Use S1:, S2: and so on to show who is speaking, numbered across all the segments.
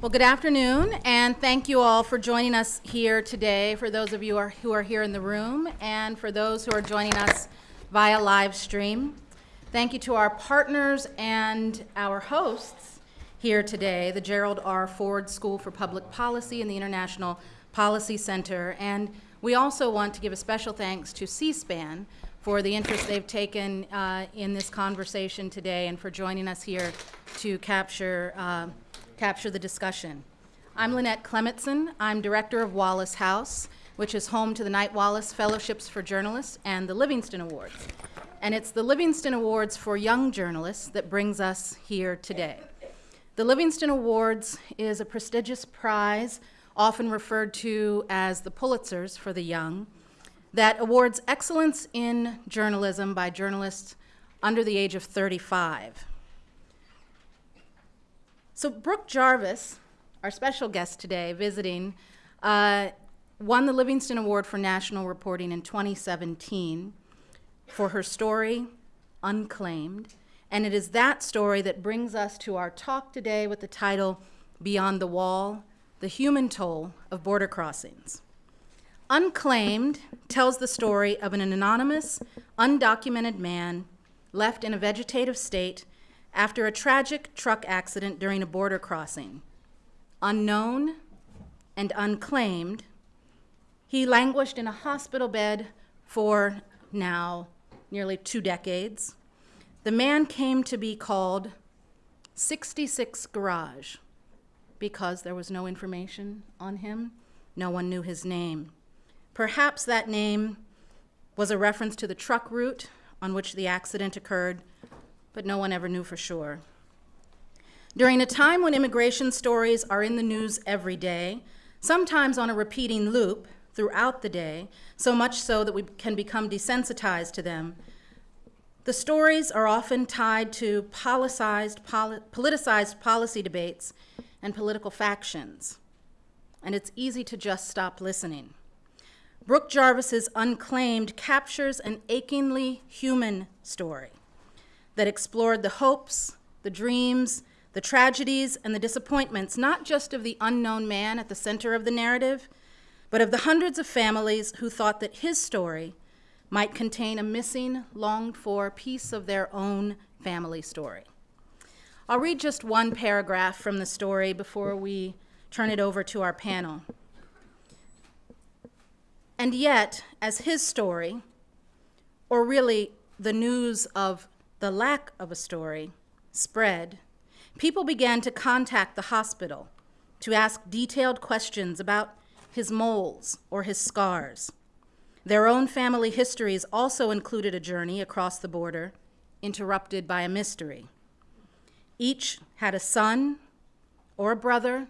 S1: Well, good afternoon, and thank you all for joining us here today, for those of you who are, who are here in the room, and for those who are joining us via live stream. Thank you to our partners and our hosts here today, the Gerald R. Ford School for Public Policy and the International Policy Center. And we also want to give a special thanks to C-SPAN for the interest they've taken uh, in this conversation today and for joining us here to capture uh, capture the discussion. I'm Lynette Clemetson. I'm director of Wallace House, which is home to the Knight Wallace Fellowships for Journalists and the Livingston Awards. And it's the Livingston Awards for Young Journalists that brings us here today. The Livingston Awards is a prestigious prize, often referred to as the Pulitzers for the young, that awards excellence in journalism by journalists under the age of 35. So Brooke Jarvis, our special guest today visiting, uh, won the Livingston Award for National Reporting in 2017 for her story, Unclaimed. And it is that story that brings us to our talk today with the title, Beyond the Wall, The Human Toll of Border Crossings. Unclaimed tells the story of an anonymous, undocumented man left in a vegetative state after a tragic truck accident during a border crossing. Unknown and unclaimed, he languished in a hospital bed for now nearly two decades. The man came to be called 66 Garage because there was no information on him. No one knew his name. Perhaps that name was a reference to the truck route on which the accident occurred, but no one ever knew for sure. During a time when immigration stories are in the news every day, sometimes on a repeating loop throughout the day, so much so that we can become desensitized to them, the stories are often tied to politicized, poli politicized policy debates and political factions, and it's easy to just stop listening. Brooke Jarvis's Unclaimed captures an achingly human story that explored the hopes, the dreams, the tragedies, and the disappointments, not just of the unknown man at the center of the narrative, but of the hundreds of families who thought that his story might contain a missing, longed for piece of their own family story. I'll read just one paragraph from the story before we turn it over to our panel. And yet, as his story, or really the news of the lack of a story spread, people began to contact the hospital to ask detailed questions about his moles or his scars. Their own family histories also included a journey across the border, interrupted by a mystery. Each had a son, or a brother,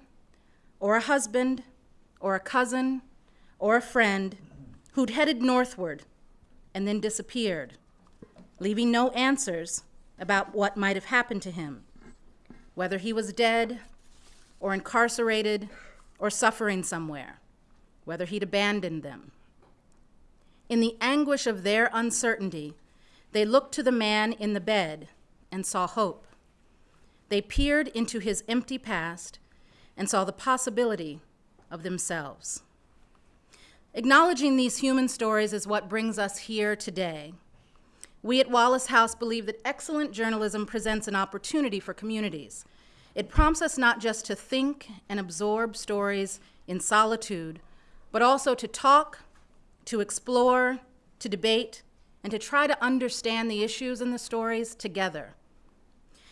S1: or a husband, or a cousin, or a friend who'd headed northward and then disappeared leaving no answers about what might have happened to him, whether he was dead or incarcerated or suffering somewhere, whether he'd abandoned them. In the anguish of their uncertainty, they looked to the man in the bed and saw hope. They peered into his empty past and saw the possibility of themselves. Acknowledging these human stories is what brings us here today we at Wallace House believe that excellent journalism presents an opportunity for communities. It prompts us not just to think and absorb stories in solitude, but also to talk, to explore, to debate, and to try to understand the issues in the stories together.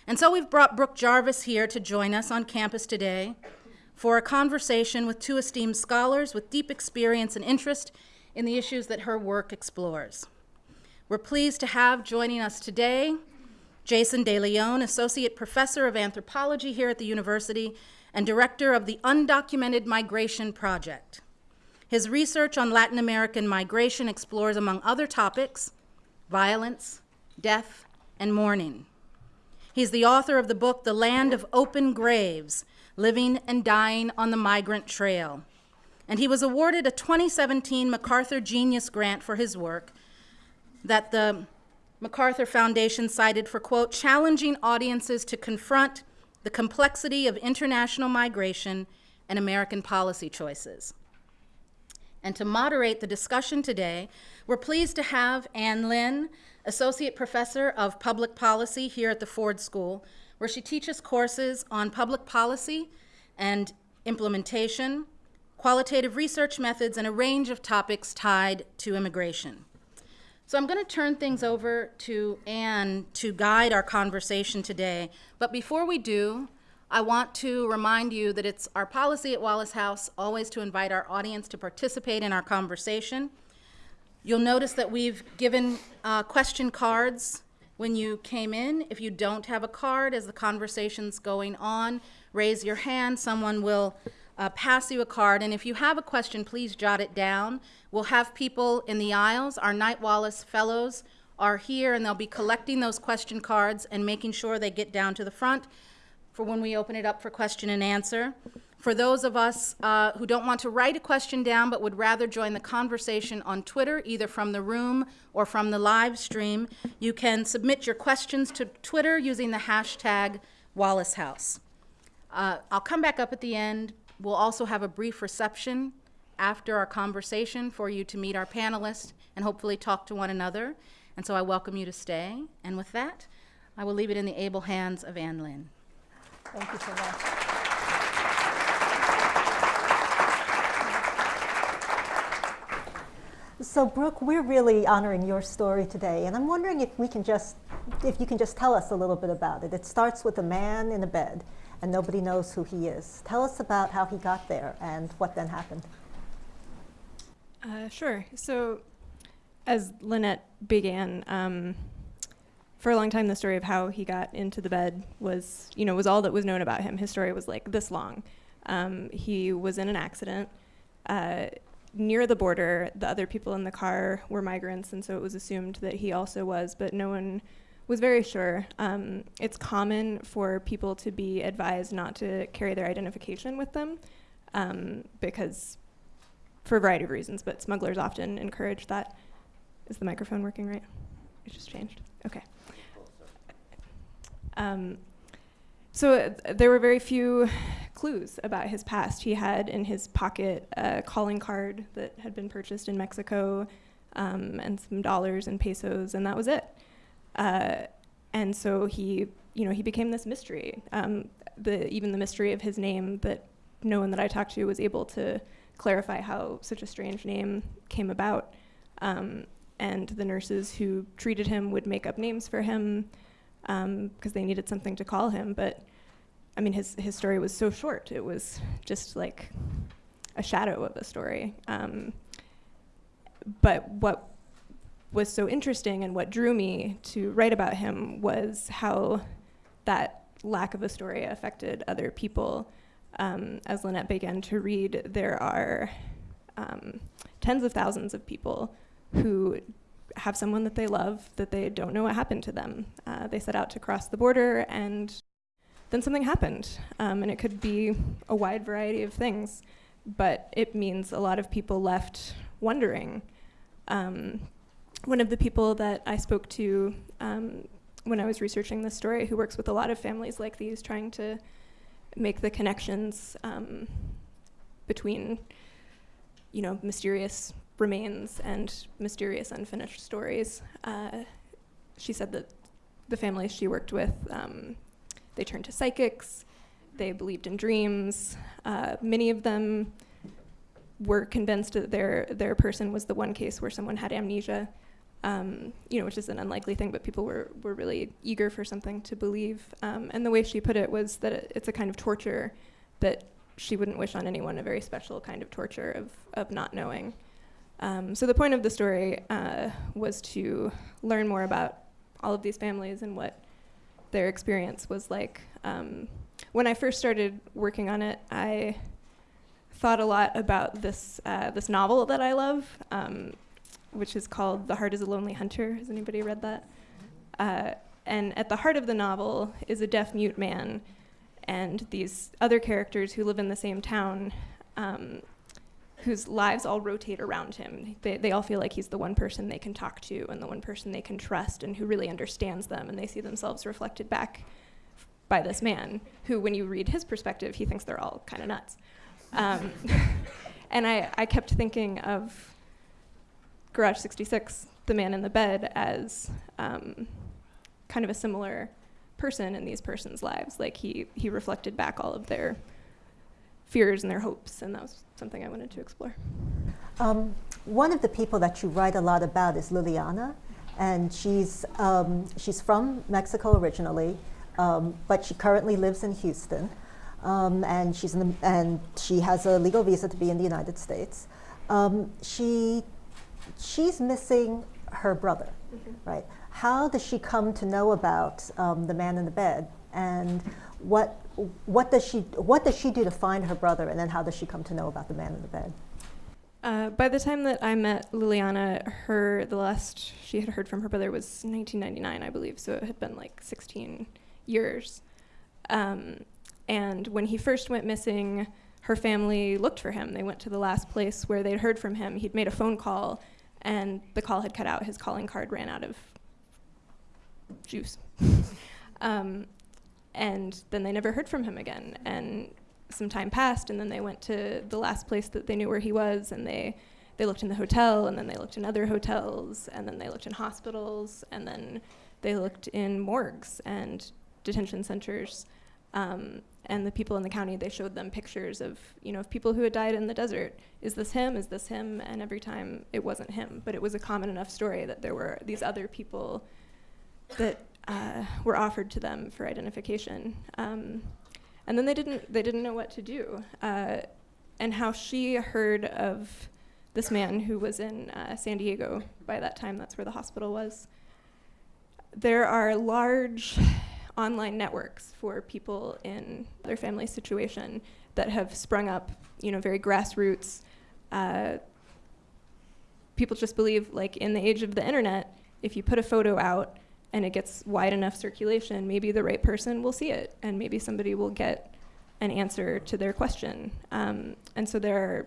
S1: And so we've brought Brooke Jarvis here to join us on campus today for a conversation with two esteemed scholars with deep experience and interest in the issues that her work explores. We're pleased to have joining us today Jason DeLeon, Associate Professor of Anthropology here at the university and Director of the Undocumented Migration Project. His research on Latin American migration explores, among other topics, violence, death, and mourning. He's the author of the book, The Land of Open Graves, Living and Dying on the Migrant Trail. And he was awarded a 2017 MacArthur Genius Grant for his work that the MacArthur Foundation cited for, quote, challenging audiences to confront the complexity of international migration and American policy choices. And to moderate the discussion today, we're pleased to have Ann Lin, Associate Professor of Public Policy here at the Ford School, where she teaches courses on public policy and implementation, qualitative research methods, and a range of topics tied to immigration. So I'm going to turn things over to Ann to guide our conversation today. But before we do, I want to remind you that it's our policy at Wallace House always to invite our audience to participate in our conversation. You'll notice that we've given uh, question cards when you came in. If you don't have a card as the conversation's going on, raise your hand. Someone will uh, pass you a card. And if you have a question, please jot it down. We'll have people in the aisles. Our Knight Wallace Fellows are here, and they'll be collecting those question cards and making sure they get down to the front for when we open it up for question and answer. For those of us uh, who don't want to write a question down but would rather join the conversation on Twitter, either from the room or from the live stream, you can submit your questions to Twitter using the hashtag Wallace House. Uh, I'll come back up at the end. We'll also have a brief reception after our conversation for you to meet our panelists and hopefully talk to one another. And so I welcome you to stay. And with that, I will leave it in the able hands of Ann Lin.
S2: Thank you so much. So Brooke, we're really honoring your story today, and I'm wondering if we can just, if you can just tell us a little bit about it. It starts with a man in a bed, and nobody knows who he is. Tell us about how he got there and what then happened.
S3: Uh, sure. So, as Lynette began, um, for a long time, the story of how he got into the bed was, you know, was all that was known about him. His story was like this long. Um, he was in an accident uh, near the border. The other people in the car were migrants, and so it was assumed that he also was, but no one was very sure. Um, it's common for people to be advised not to carry their identification with them um, because, for a variety of reasons, but smugglers often encourage that. Is the microphone working right? It just changed. Okay. Um, so uh, there were very few clues about his past. He had in his pocket a calling card that had been purchased in Mexico um, and some dollars and pesos, and that was it. Uh, and so he, you know, he became this mystery. Um, the even the mystery of his name that no one that I talked to was able to clarify how such a strange name came about. Um, and the nurses who treated him would make up names for him because um, they needed something to call him. But I mean, his his story was so short; it was just like a shadow of a story. Um, but what was so interesting and what drew me to write about him was how that lack of a story affected other people. Um, as Lynette began to read, there are um, tens of thousands of people who have someone that they love that they don't know what happened to them. Uh, they set out to cross the border and then something happened. Um, and it could be a wide variety of things, but it means a lot of people left wondering. Um, one of the people that I spoke to um, when I was researching this story, who works with a lot of families like these, trying to make the connections um, between, you know, mysterious remains and mysterious unfinished stories. Uh, she said that the families she worked with, um, they turned to psychics, they believed in dreams. Uh, many of them were convinced that their their person was the one case where someone had amnesia, um, you know, which is an unlikely thing, but people were were really eager for something to believe. Um, and the way she put it was that it, it's a kind of torture that she wouldn't wish on anyone, a very special kind of torture of of not knowing. Um, so the point of the story uh, was to learn more about all of these families and what their experience was like. Um, when I first started working on it, I thought a lot about this uh, this novel that I love, um, which is called "The Heart Is a Lonely Hunter." Has anybody read that? Uh, and at the heart of the novel is a deaf mute man, and these other characters who live in the same town um, whose lives all rotate around him. They, they all feel like he's the one person they can talk to and the one person they can trust and who really understands them, and they see themselves reflected back by this man, who, when you read his perspective, he thinks they're all kind of nuts. Um, and I, I kept thinking of Garage 66, the man in the bed, as um, kind of a similar person in these persons' lives. Like he, he reflected back all of their fears and their hopes, and that was something I wanted to explore.
S2: Um, one of the people that you write a lot about is Liliana, and she's, um, she's from Mexico originally, um, but she currently lives in Houston, um, and, she's in the, and she has a legal visa to be in the United States. Um, she, she's missing her brother,
S3: Mm-hmm.
S2: right? How does she come to know about um, the man in the bed, and what, what, does she, what does she do to find her brother, and then how does she come to know about the man in the bed?
S3: Uh, by the time that I met Liliana, her the last she had heard from her brother was 1999, I believe. So it had been like 16 years. Um, and when he first went missing, her family looked for him. They went to the last place where they'd heard from him. He'd made a phone call, and the call had cut out. His calling card ran out of juice. um, and then they never heard from him again. And some time passed, and then they went to the last place that they knew where he was, and they they looked in the hotel, and then they looked in other hotels, and then they looked in hospitals, and then they looked in morgues and detention centers. Um, and the people in the county, they showed them pictures of, you know, of people who had died in the desert. Is this him? Is this him? And every time it wasn't him, but it was a common enough story that there were these other people that uh, were offered to them for identification. Um, and then they didn't they didn't know what to do. Uh, and how she heard of this man who was in uh, San Diego by that time. That's where the hospital was. There are large online networks for people in their family situation that have sprung up, you know, very grassroots. Uh, people just believe, like in the age of the internet, if you put a photo out and it gets wide enough circulation, maybe the right person will see it, and maybe somebody will get an answer to their question. Um, and so there are,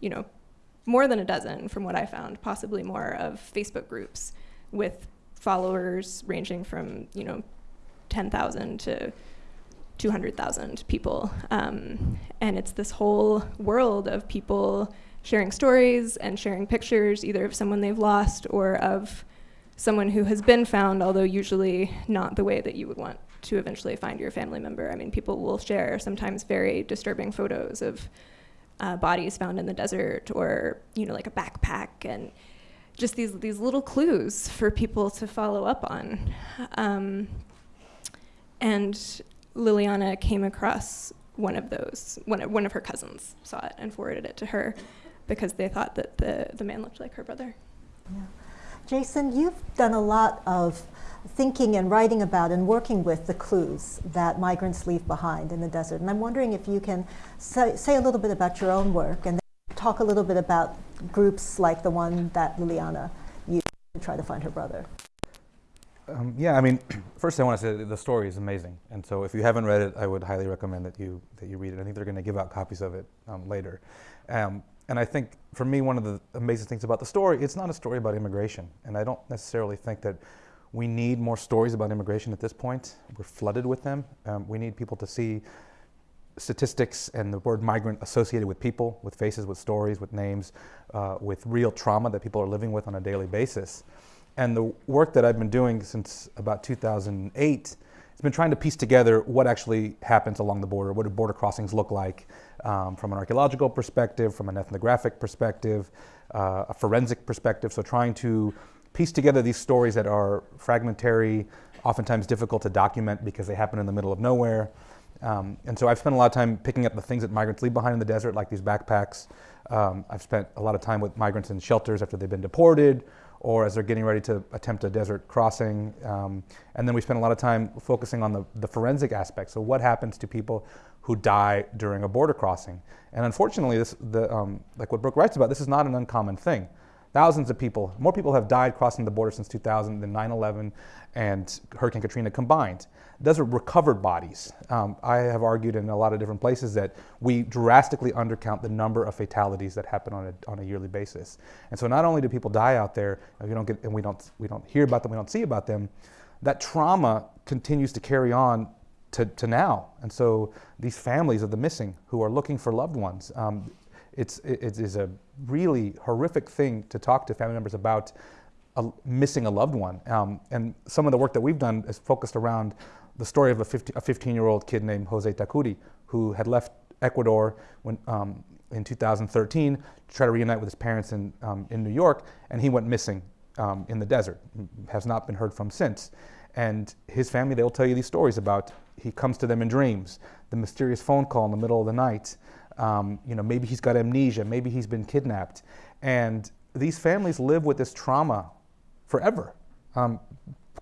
S3: you know, more than a dozen, from what I found, possibly more, of Facebook groups with followers ranging from, you know, 10,000 to 200,000 people. Um, and it's this whole world of people sharing stories and sharing pictures, either of someone they've lost or of someone who has been found, although usually not the way that you would want to eventually find your family member. I mean, people will share sometimes very disturbing photos of uh, bodies found in the desert or, you know, like a backpack and just these, these little clues for people to follow up on. Um, and Liliana came across one of those, one of, one of her cousins saw it and forwarded it to her because they thought that the, the man looked like her brother.
S2: Yeah. Jason, you've done a lot of thinking and writing about and working with the clues that migrants leave behind in the desert. And I'm wondering if you can say, say a little bit about your own work and talk a little bit about groups like the one that Liliana used to try to find her brother.
S4: Um, yeah, I mean, first I want to say that the story is amazing, and so if you haven't read it, I would highly recommend that you that you read it. I think they're going to give out copies of it um, later, um, and I think for me one of the amazing things about the story, it's not a story about immigration, and I don't necessarily think that we need more stories about immigration at this point. We're flooded with them. Um, we need people to see statistics and the word migrant associated with people, with faces, with stories, with names, uh, with real trauma that people are living with on a daily basis. And the work that I've been doing since about 2008 has been trying to piece together what actually happens along the border, what do border crossings look like um, from an archaeological perspective, from an ethnographic perspective, uh, a forensic perspective. So trying to piece together these stories that are fragmentary, oftentimes difficult to document because they happen in the middle of nowhere. Um, and so I've spent a lot of time picking up the things that migrants leave behind in the desert, like these backpacks. Um, I've spent a lot of time with migrants in shelters after they've been deported or as they're getting ready to attempt a desert crossing. Um, and then we spend a lot of time focusing on the, the forensic aspects. So what happens to people who die during a border crossing? And unfortunately, this, the, um, like what Brooke writes about, this is not an uncommon thing. Thousands of people, more people have died crossing the border since 2000 than 9-11 and Hurricane Katrina combined. Those are recovered bodies. Um, I have argued in a lot of different places that we drastically undercount the number of fatalities that happen on a, on a yearly basis. And so not only do people die out there, and we don't get, and we don't, we don't hear about them, we don't see about them, that trauma continues to carry on to, to now. And so these families of the missing who are looking for loved ones, um, it's, it, is a really horrific thing to talk to family members about a, missing a loved one. Um, and some of the work that we've done is focused around the story of a 15 year old kid named Jose Takuri who had left Ecuador when, um, in 2013 to try to reunite with his parents in, um, in New York, and he went missing um, in the desert, has not been heard from since. And his family, they will tell you these stories about he comes to them in dreams, the mysterious phone call in the middle of the night. Um, you know, maybe he's got amnesia, maybe he's been kidnapped. And these families live with this trauma forever. Um,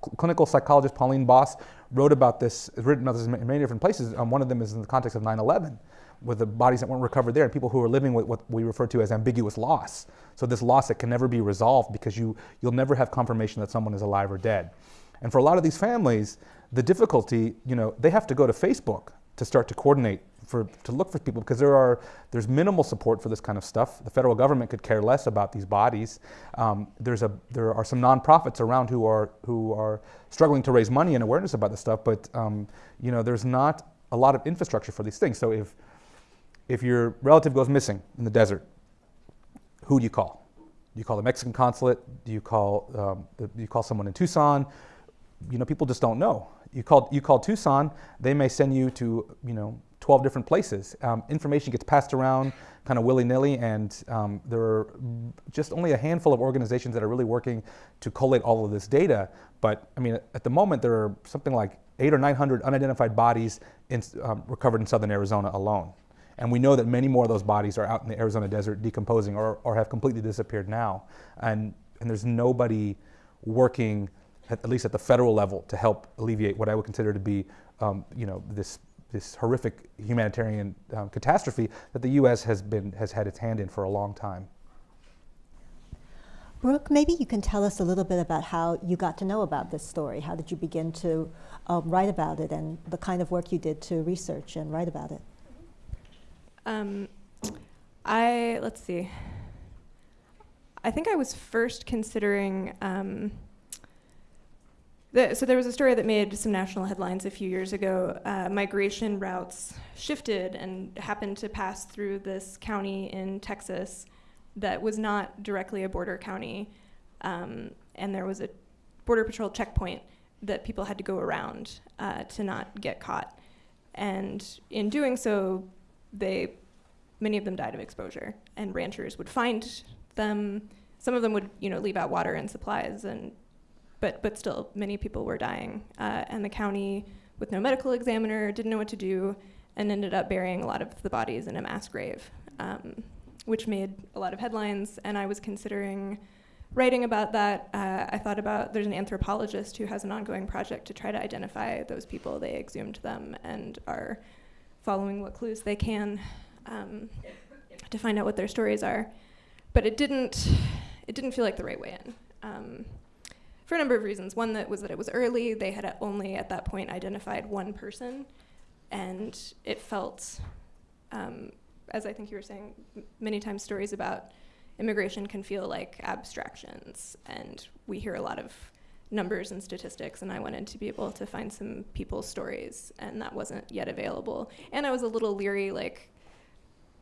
S4: cl- clinical psychologist Pauline Boss wrote about this, written about this in many different places. Um, one of them is in the context of 9 11 with the bodies that weren't recovered there and people who are living with what we refer to as ambiguous loss. So this loss that can never be resolved because you, you'll never have confirmation that someone is alive or dead. And for a lot of these families, the difficulty, you know, they have to go to Facebook to start to coordinate for, to look for people because there are there's minimal support for this kind of stuff. The federal government could care less about these bodies. Um, there's a there are some nonprofits around who are who are struggling to raise money and awareness about this stuff, but um, you know there's not a lot of infrastructure for these things. So if if your relative goes missing in the desert, who do you call? Do you call the Mexican consulate? Do you call um, do you call someone in Tucson? You know, people just don't know. You call you call Tucson, they may send you to you know 12 different places. Um, information gets passed around kind of willy nilly, and um, there are just only a handful of organizations that are really working to collate all of this data. But I mean, at the moment, there are something like eight or 900 unidentified bodies in, um, recovered in southern Arizona alone. And we know that many more of those bodies are out in the Arizona desert decomposing or, or have completely disappeared now. And, and there's nobody working, at, at least at the federal level, to help alleviate what I would consider to be um, you know, this, this horrific humanitarian um, catastrophe that the U.S. has, been, has had its hand in for a long time.
S2: Brooke, maybe you can tell us a little bit about how you got to know about this story. How did you begin to um, write about it and the kind of work you did to research and write about it?
S3: Um, I let's see. I think I was first considering. The, so there was a story that made some national headlines a few years ago. Uh, migration routes shifted and happened to pass through this county in Texas that was not directly a border county, um, and there was a border patrol checkpoint that people had to go around uh, to not get caught. And in doing so, they many of them died of exposure and ranchers would find them some of them would you know leave out water and supplies and but but still many people were dying uh, and the county with no medical examiner didn't know what to do and ended up burying a lot of the bodies in a mass grave um, which made a lot of headlines and i was considering writing about that uh, i thought about there's an anthropologist who has an ongoing project to try to identify those people they exhumed them and are following what clues they can um, to find out what their stories are. But it didn't, it didn't feel like the right way in. Um, for a number of reasons. One that was that it was early. They had only at that point identified one person, and it felt, um, as I think you were saying, many times stories about immigration can feel like abstractions, and we hear a lot of numbers and statistics, and I wanted to be able to find some people's stories, and that wasn't yet available. And I was a little leery, like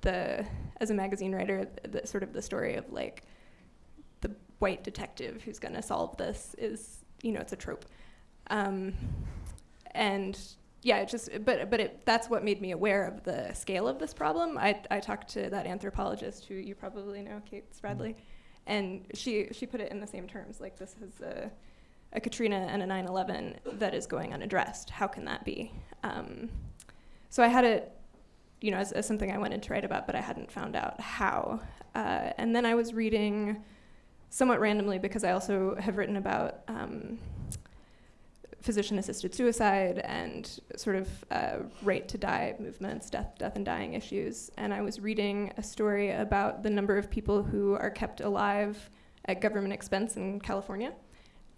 S3: the as a magazine writer, the sort of the story of like white detective who's going to solve this is you know it's a trope, um, and yeah, it just but but it, that's what made me aware of the scale of this problem. I I talked to that anthropologist who you probably know, Kate Spradley, and she she put it in the same terms like this is a a Katrina and a 9/11 that is going unaddressed. How can that be? Um, so I had it, you know, as, as, something I wanted to write about, but I hadn't found out how. Uh, and then I was reading, somewhat randomly, because I also have written about um, physician-assisted suicide and sort of uh, right to die movements, death, death and dying issues. And I was reading a story about the number of people who are kept alive at government expense in California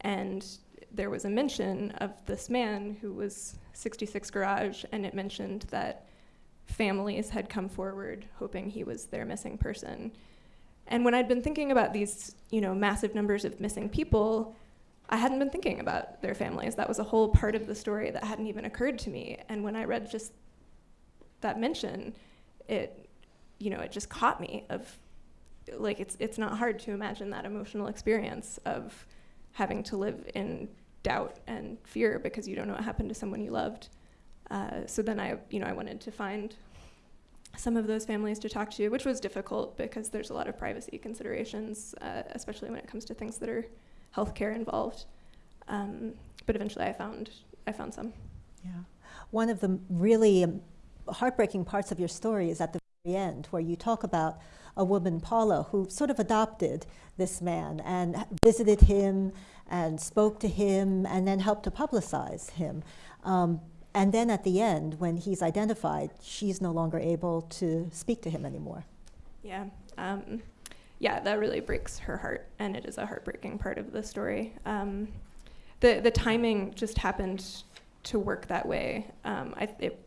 S3: and there was a mention of this man who was 66 Garage, and it mentioned that families had come forward hoping he was their missing person. And when I'd been thinking about these, you know, massive numbers of missing people, I hadn't been thinking about their families. That was a whole part of the story that hadn't even occurred to me. And when I read just that mention, it, you know, it just caught me of, like, it's, it's not hard to imagine that emotional experience of having to live in doubt and fear because you don't know what happened to someone you loved. Uh, so then I, you know, I wanted to find some of those families to talk to, which was difficult because there's a lot of privacy considerations, uh, especially when it comes to things that are healthcare involved. Um, but eventually, I found I found some.
S2: Yeah. One of the really um, heartbreaking parts of your story is at the very end, where you talk about a woman, Paula, who sort of adopted this man and visited him and spoke to him and then helped to publicize him. Um, and then at the end, when he's identified, she's no longer able to speak to him anymore.
S3: Yeah. Um, yeah, that really breaks her heart, and it is a heartbreaking part of the story. Um, the the timing just happened to work that way. Um, I, it,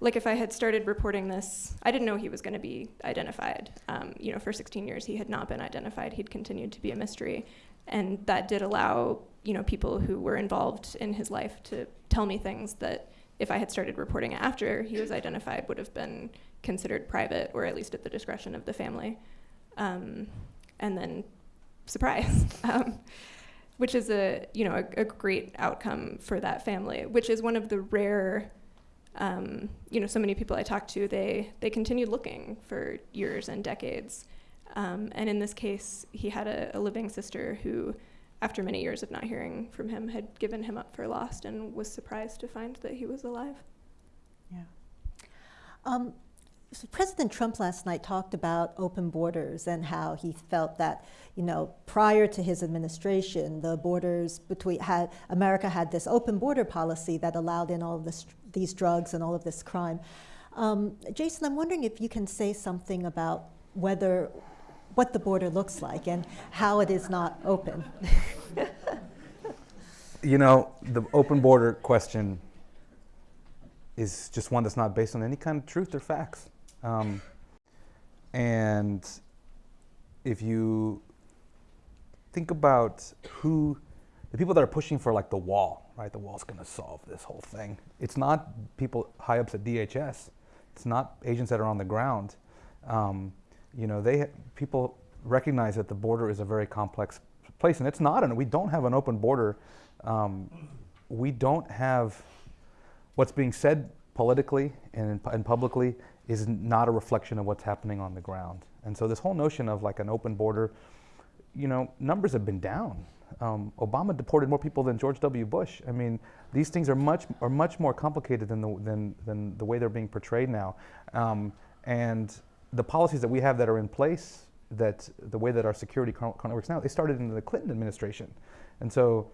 S3: like if I had started reporting this, I didn't know he was going to be identified. Um, you know, for 16 years he had not been identified. He'd continued to be a mystery, and that did allow you know people who were involved in his life to tell me things that if I had started reporting after he was identified would have been considered private or at least at the discretion of the family. Um, and then surprise, um, which is a you know a, a, great outcome for that family, which is one of the rare. Um, you know, so many people I talked to, they they continued looking for years and decades, um, and in this case, he had a, a living sister who after many years of not hearing from him, had given him up for lost and was surprised to find that he was alive.
S2: Yeah. Um, so President Trump last night talked about open borders and how he felt that, you know, prior to his administration, the borders between had America had this open border policy that allowed in all of this, these drugs and all of this crime. Um, Jason, I'm wondering if you can say something about whether what the border looks like and how it is not open.
S4: you know, the open border question is just one that's not based on any kind of truth or facts. Um, and if you think about who, the people that are pushing for like the wall, right? The wall's going to solve this whole thing. It's not people high ups at DHS. It's not agents that are on the ground. Um, you know, they people recognize that the border is a very complex place, and it's not. And we don't have an open border. Um, we don't have what's being said politically and, and publicly is not a reflection of what's happening on the ground. And so this whole notion of like an open border, you know, numbers have been down. Um, Obama deported more people than George W. Bush. I mean, these things are much are much more complicated than the than, than the way they're being portrayed now. Um, and the policies that we have that are in place, that the way that our security currently works now, they started in the Clinton administration. And so,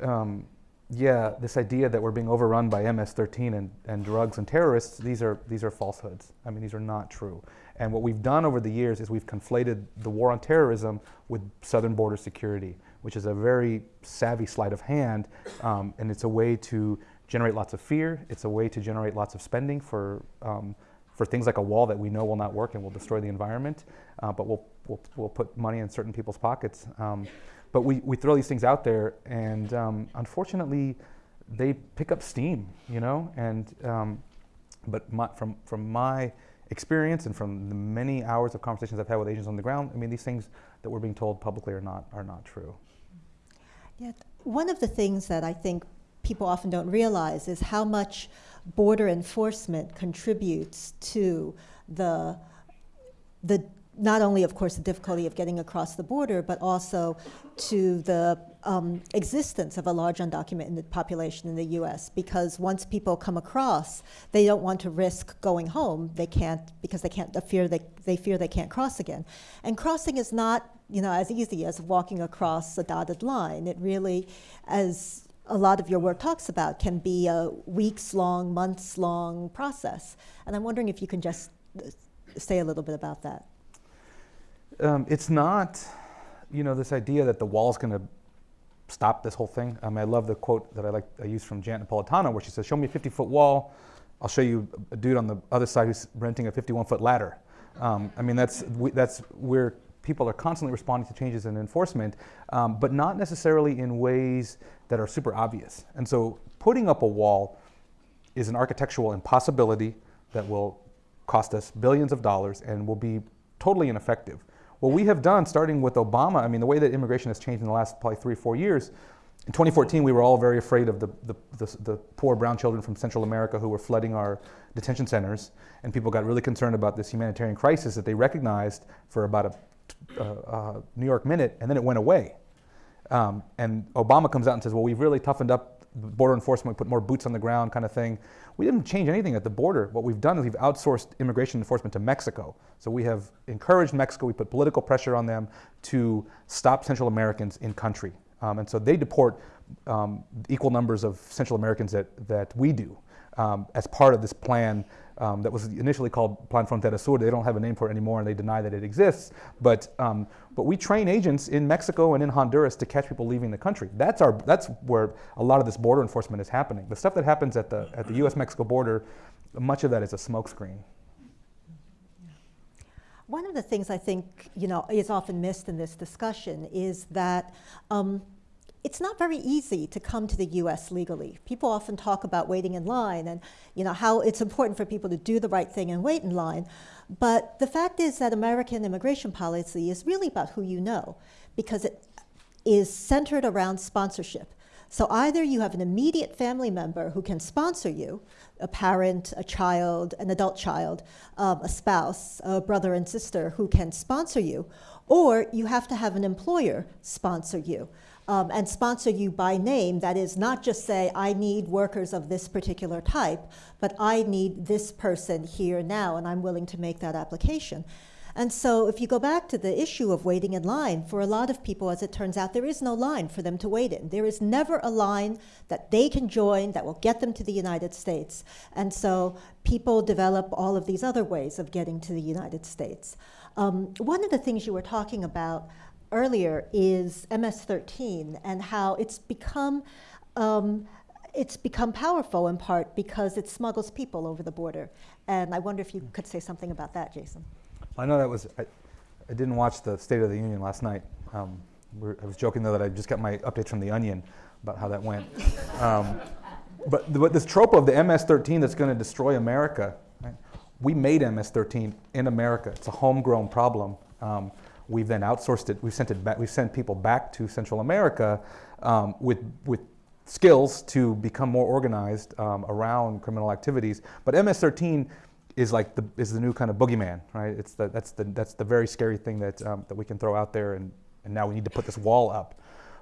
S4: um, yeah, this idea that we're being overrun by MS-13 and, and drugs and terrorists, these are, these are falsehoods. I mean, these are not true. And what we've done over the years is we've conflated the war on terrorism with southern border security, which is a very savvy sleight of hand, um, and it's a way to generate lots of fear. It's a way to generate lots of spending for um, for things like a wall that we know will not work and will destroy the environment, uh, but we'll, we'll, we'll put money in certain people's pockets. Um, but we, we throw these things out there, and um, unfortunately, they pick up steam, you know. And um, but my, from from my experience and from the many hours of conversations I've had with agents on the ground, I mean, these things that we're being told publicly are not are not true.
S2: Yeah, one of the things that I think people often don't realize is how much border enforcement contributes to the, the not only, of course, the difficulty of getting across the border, but also to the um, existence of a large undocumented population in the U.S. Because once people come across, they don't want to risk going home. They can't because they can't. They fear they, they fear they can't cross again. And crossing is not, you know, as easy as walking across a dotted line. It really, as a lot of your work talks about can be a weeks long, months long process. And I'm wondering if you can just uh, say a little bit about that.
S4: Um, it's not, you know, this idea that the wall is going to stop this whole thing. Um, I love the quote that I like I use from Janet Napolitano, where she says, "Show me a 50 foot wall, I'll show you a dude on the other side who's renting a 51 foot ladder." Um, I mean, that's we, that's where people are constantly responding to changes in enforcement, um, but not necessarily in ways that are super obvious. And so putting up a wall is an architectural impossibility that will cost us billions of dollars and will be totally ineffective. What we have done, starting with Obama, I mean, the way that immigration has changed in the last probably three, four years, in 2014, we were all very afraid of the, the, the, the, poor brown children from Central America who were flooding our detention centers, and people got really concerned about this humanitarian crisis that they recognized for about a New York minute, and then it went away. Um, and Obama comes out and says, well, we've really toughened up border enforcement, we put more boots on the ground kind of thing. We didn't change anything at the border. What we've done is we've outsourced immigration enforcement to Mexico. So we have encouraged Mexico, we put political pressure on them to stop Central Americans in country. Um, and so they deport um, equal numbers of Central Americans that, that we do um, as part of this plan um, that was initially called Plan Frontera Sur. They don't have a name for it anymore and they deny that it exists. But, um, but we train agents in Mexico and in Honduras to catch people leaving the country. That's, our, that's where a lot of this border enforcement is happening. The stuff that happens at the, at the US-Mexico border, much of that is a smokescreen.
S2: One of the things I think you know is often missed in this discussion is that um, it's not very easy to come to the US legally. People often talk about waiting in line and you know how it's important for people to do the right thing and wait in line. But the fact is that American immigration policy is really about who you know because it is centered around sponsorship. So either you have an immediate family member who can sponsor you, a parent, a child, an adult child, um, a spouse, a brother and sister who can sponsor you, or you have to have an employer sponsor you um, and sponsor you by name. That is, not just say, I need workers of this particular type, but I need this person here now, and I'm willing to make that application. And so if you go back to the issue of waiting in line, for a lot of people, as it turns out, there is no line for them to wait in. There is never a line that they can join that will get them to the United States. And so people develop all of these other ways of getting to the United States. Um, one of the things you were talking about earlier is MS-13 and how it's become um, it's become powerful in part because it smuggles people over the border. And I wonder if you could say something about that, Jason.
S4: I know that was, I, I didn't watch the State of the Union last night. Um, I was joking though that I just got my updates from The Onion about how that went. um, but, but this trope of the MS-13 that's going to destroy America, right? we made MS-13 in America. It's a homegrown problem. Um, We've then outsourced it. We've sent it back. We've sent people back to Central America um, with with skills to become more organized um, around criminal activities. But MS-13 is like the is the new kind of boogeyman, right? It's the that's the that's the very scary thing that um, that we can throw out there, and and now we need to put this wall up.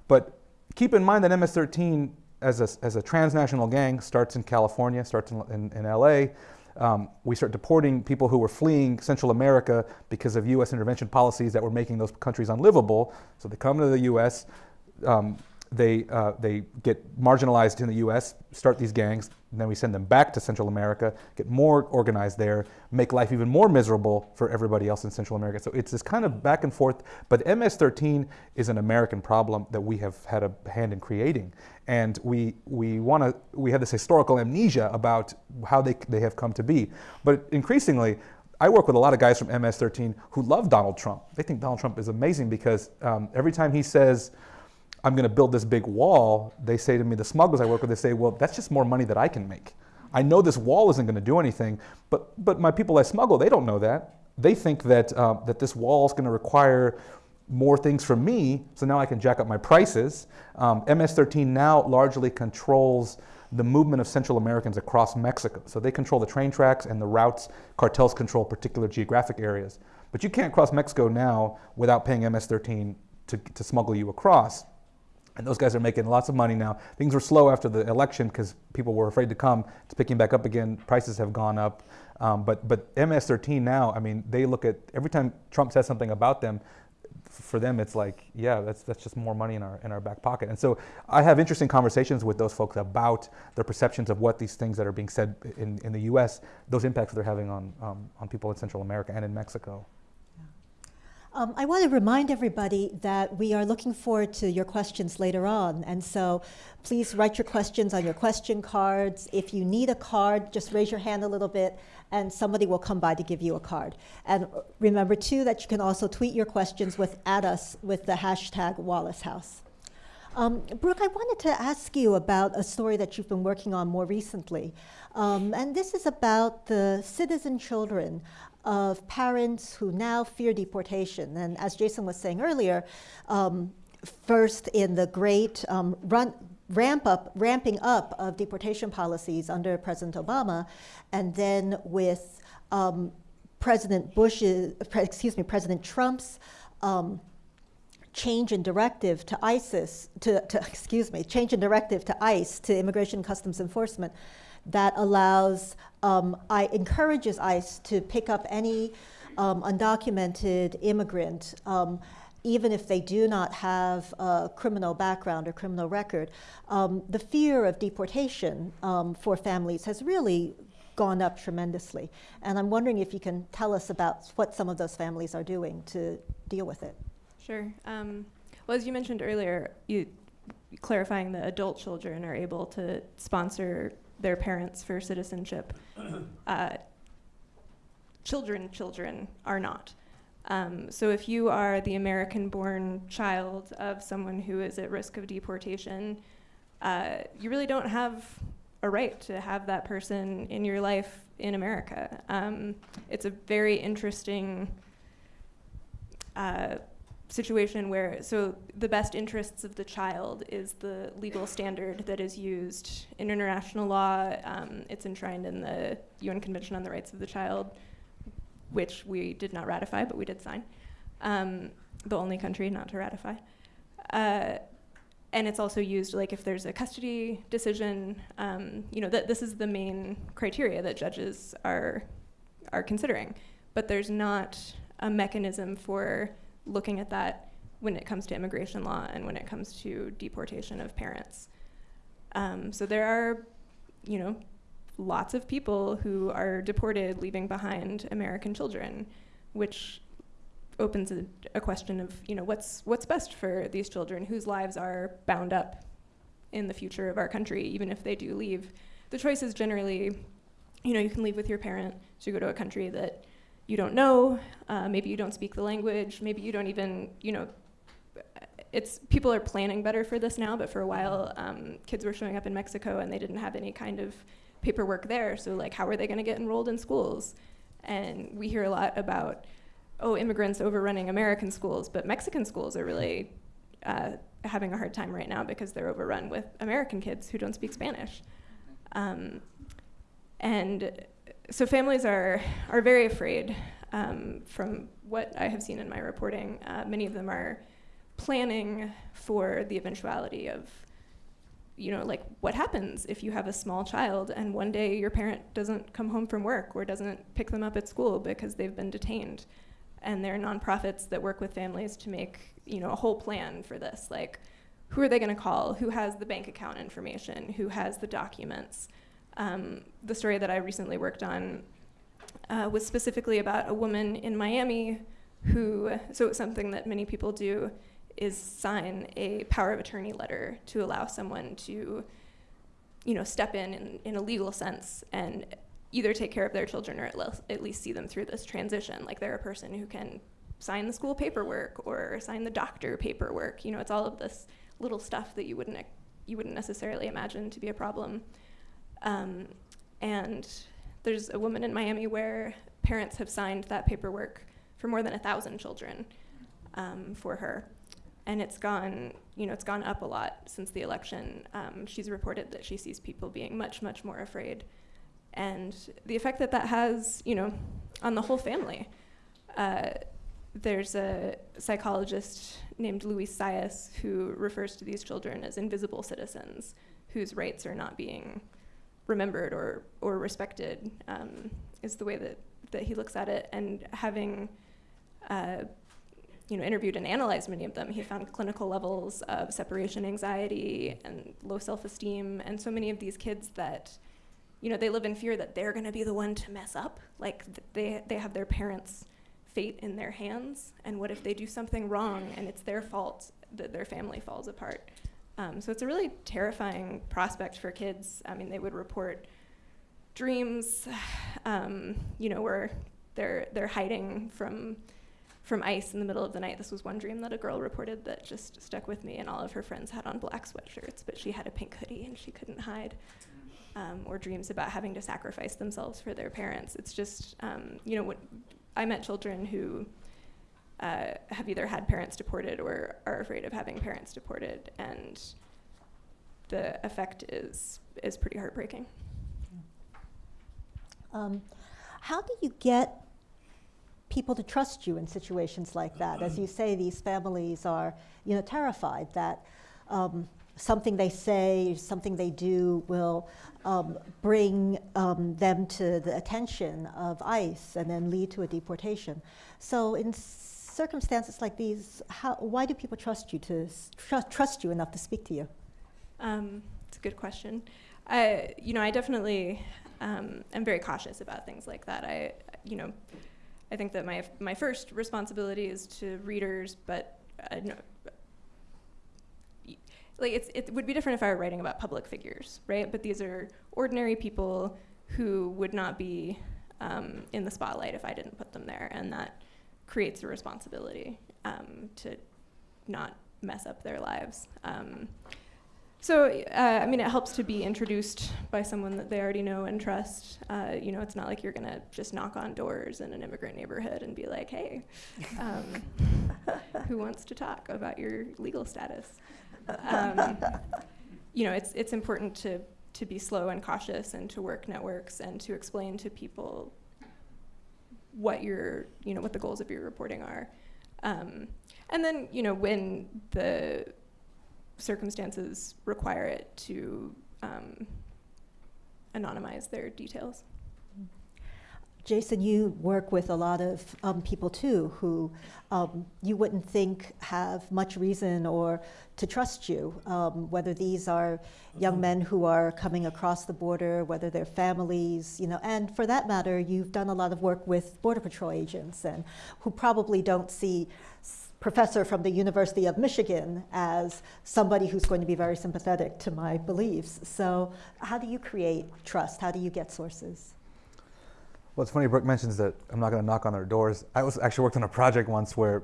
S4: But keep in mind that MS-13 as a, as a transnational gang starts in California, starts in, in, in LA, um, we start deporting people who were fleeing Central America because of U.S. intervention policies that were making those countries unlivable. So they come to the U.S., um, they, uh, they get marginalized in the US, start these gangs, and then we send them back to Central America, get more organized there, make life even more miserable for everybody else in Central America. So it's this kind of back and forth, but MS-13 is an American problem that we have had a hand in creating. And we, we want to, we have this historical amnesia about how they, they have come to be. But increasingly, I work with a lot of guys from MS-13 who love Donald Trump. They think Donald Trump is amazing because um, every time he says, I'm going to build this big wall, they say to me, the smugglers I work with, they say, well, that's just more money that I can make. I know this wall isn't going to do anything, but, but my people I smuggle, they don't know that. They think that, uh, that this wall is going to require more things from me, so now I can jack up my prices. Um, MS-13 now largely controls the movement of Central Americans across Mexico. So they control the train tracks and the routes. Cartels control particular geographic areas. But you can't cross Mexico now without paying MS-13 to, to smuggle you across. And those guys are making lots of money now. Things were slow after the election because people were afraid to come. It's picking back up again. Prices have gone up. Um, but, but MS-13 now, I mean, they look at, every time Trump says something about them, for them it's like, yeah, that's, that's just more money in our, in our back pocket. And so I have interesting conversations with those folks about their perceptions of what these things that are being said in, in the US, those impacts they're having on, um, on people in Central America and in Mexico.
S2: Um, I want to remind everybody that we are looking forward to your questions later on. And so please write your questions on your question cards. If you need a card, just raise your hand a little bit and somebody will come by to give you a card. And remember too that you can also tweet your questions with at us with the hashtag Wallace House. Um, Brooke, I wanted to ask you about a story that you've been working on more recently. Um, and this is about the citizen children of parents who now fear deportation. And as Jason was saying earlier, um, first in the great um, run, ramp up, ramping up of deportation policies under President Obama, and then with um, President Bush's, excuse me, President Trump's um, change in directive to ISIS, to, to, excuse me, change in directive to ICE, to Immigration Customs Enforcement, that allows, um, I encourages ICE to pick up any um, undocumented immigrant, um, even if they do not have a criminal background or criminal record. Um, the fear of deportation um, for families has really gone up tremendously. And I'm wondering if you can tell us about what some of those families are doing to deal with it.
S3: Sure. Um, well, as you mentioned earlier, you clarifying that adult children are able to sponsor their parents for citizenship. Uh, children, children are not. Um, so if you are the American-born child of someone who is at risk of deportation, uh, you really don't have a right to have that person in your life in America. Um, it's a very interesting uh, situation where, so the best interests of the child is the legal standard that is used in international law. Um, it's enshrined in the UN Convention on the Rights of the Child, which we did not ratify, but we did sign. Um, the only country not to ratify. Uh, and it's also used like if there's a custody decision, um, you know, that this is the main criteria that judges are, are considering. But there's not a mechanism for looking at that when it comes to immigration law and when it comes to deportation of parents. Um, so there are, you know, lots of people who are deported leaving behind American children, which opens a, a, question of, you know, what's, what's best for these children whose lives are bound up in the future of our country, even if they do leave. The choice is generally, you know, you can leave with your parent to go to a country that you don't know, uh, maybe you don't speak the language, maybe you don't even, you know, it's people are planning better for this now, but for a while, um, kids were showing up in Mexico and they didn't have any kind of paperwork there. So like, how are they going to get enrolled in schools? And we hear a lot about, oh, immigrants overrunning American schools, but Mexican schools are really uh, having a hard time right now because they're overrun with American kids who don't speak Spanish. Um, and so families are, are very afraid um, from what I have seen in my reporting. Uh, many of them are planning for the eventuality of, you know, like what happens if you have a small child and one day your parent doesn't come home from work or doesn't pick them up at school because they've been detained. And there are nonprofits that work with families to make, you know, a whole plan for this. Like, who are they going to call? Who has the bank account information? Who has the documents? Um, the story that I recently worked on uh, was specifically about a woman in Miami who, so something that many people do is sign a power of attorney letter to allow someone to, you know, step in, in in a legal sense and either take care of their children or at, le at least see them through this transition. Like they're a person who can sign the school paperwork or sign the doctor paperwork. You know, it's all of this little stuff that you wouldn't you wouldn't necessarily imagine to be a problem. Um, and there's a woman in Miami where parents have signed that paperwork for more than a thousand children um, for her. And it's gone, you know, it's gone up a lot since the election. Um, she's reported that she sees people being much, much more afraid. And the effect that that has, you know, on the whole family. Uh, there's a psychologist named Luis Zayas who refers to these children as invisible citizens whose rights are not being remembered or, or respected um, is the way that, that he looks at it. And having uh, you know, interviewed and analyzed many of them, he found clinical levels of separation anxiety and low self-esteem, and so many of these kids that, you know, they live in fear that they're going to be the one to mess up. Like th they they have their parents fate in their hands, and what if they do something wrong and it's their fault that their family falls apart. Um, so it's a really terrifying prospect for kids. I mean, they would report dreams, um, you know, where they're they're hiding from from ice in the middle of the night. This was one dream that a girl reported that just stuck with me, and all of her friends had on black sweatshirts, but she had a pink hoodie and she couldn't hide. Um, or dreams about having to sacrifice themselves for their parents. It's just, um, you know, what, I met children who uh, have either had parents deported or are afraid of having parents deported, and the effect is is pretty heartbreaking.
S2: Um, how do you get people to trust you in situations like that? As you say, these families are, you know, terrified that um, something they say, something they do will um, bring um, them to the attention of ICE and then lead to a deportation. So in circumstances like these, how, why do people trust you to tr trust you enough to speak to you?
S3: Um, it's a good question. I, you know, I definitely um, am very cautious about things like that. I, you know, I think that my my first responsibility is to readers, but uh, no, like it's it would be different if I were writing about public figures, right? But these are ordinary people who would not be um, in the spotlight if I didn't put them there, and that creates a responsibility um, to not mess up their lives. Um, so, uh, I mean, it helps to be introduced by someone that they already know and trust. Uh, you know, it's not like you're gonna just knock on doors in an immigrant neighborhood and be like, "Hey, um, who wants to talk about your legal status?" Um, you know, it's it's important to to be slow and cautious and to work networks and to explain to people what your you know what the goals of your reporting are. Um, and then, you know, when the circumstances require it to um, anonymize their details.
S2: Jason, you work with a lot of um, people too who um, you wouldn't think have much reason or to trust you, um, whether these are young men who are coming across the border, whether they're families, you know, and for that matter, you've done a lot of work with Border Patrol agents and who probably don't see professor from the University of Michigan as somebody who's going to be very sympathetic to my beliefs. So how do you create trust? How do you get sources?
S4: Well, it's funny, Brooke mentions that I'm not going to knock on their doors. I was actually worked on a project once where it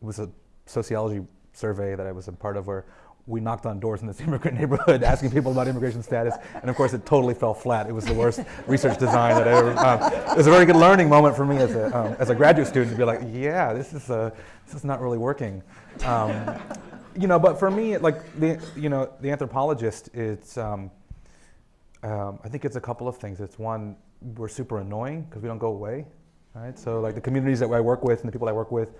S4: was a sociology survey that I was a part of where we knocked on doors in this immigrant neighborhood asking people about immigration status, and of course it totally fell flat. It was the worst research design that I ever. Um, it was a very good learning moment for me as a um, as a graduate student to be like, yeah, this is a, this is not really working. Um, you know, but for me, like the you know the anthropologist, it's um, um, I think it's a couple of things. It's one, we're super annoying because we don't go away, right? So like the communities that I work with and the people I work with,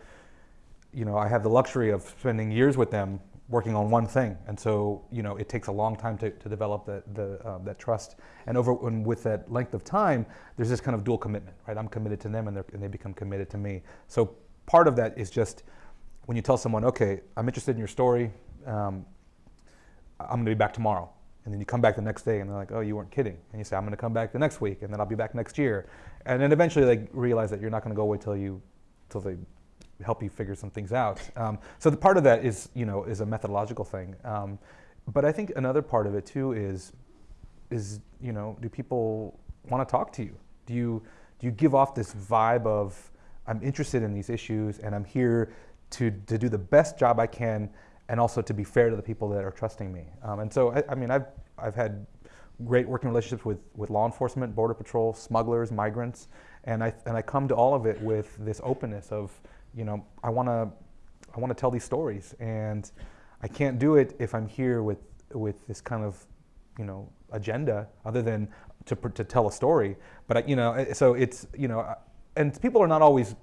S4: you know, I have the luxury of spending years with them working on one thing. And so, you know, it takes a long time to, to develop the, the, uh, that trust. And over and with that length of time, there's this kind of dual commitment, right? I'm committed to them and, and they become committed to me. So part of that is just when you tell someone, okay, I'm interested in your story, um, I'm gonna be back tomorrow. And then you come back the next day and they're like, oh, you weren't kidding. And you say, I'm gonna come back the next week and then I'll be back next year. And then eventually they realize that you're not gonna go away till you, till they help you figure some things out. Um, so the part of that is, you know, is a methodological thing. Um, but I think another part of it too is, is you know, do people want to talk to you? Do you do you give off this vibe of I'm interested in these issues and I'm here to to do the best job I can and also to be fair to the people that are trusting me. Um, and so I, I mean I've I've had great working relationships with, with law enforcement, border patrol, smugglers, migrants, and I and I come to all of it with this openness of you know, I want to I want to tell these stories, and I can't do it if I'm here with with this kind of you know agenda other than to to tell a story. But I, you know, so it's you know, and people are not always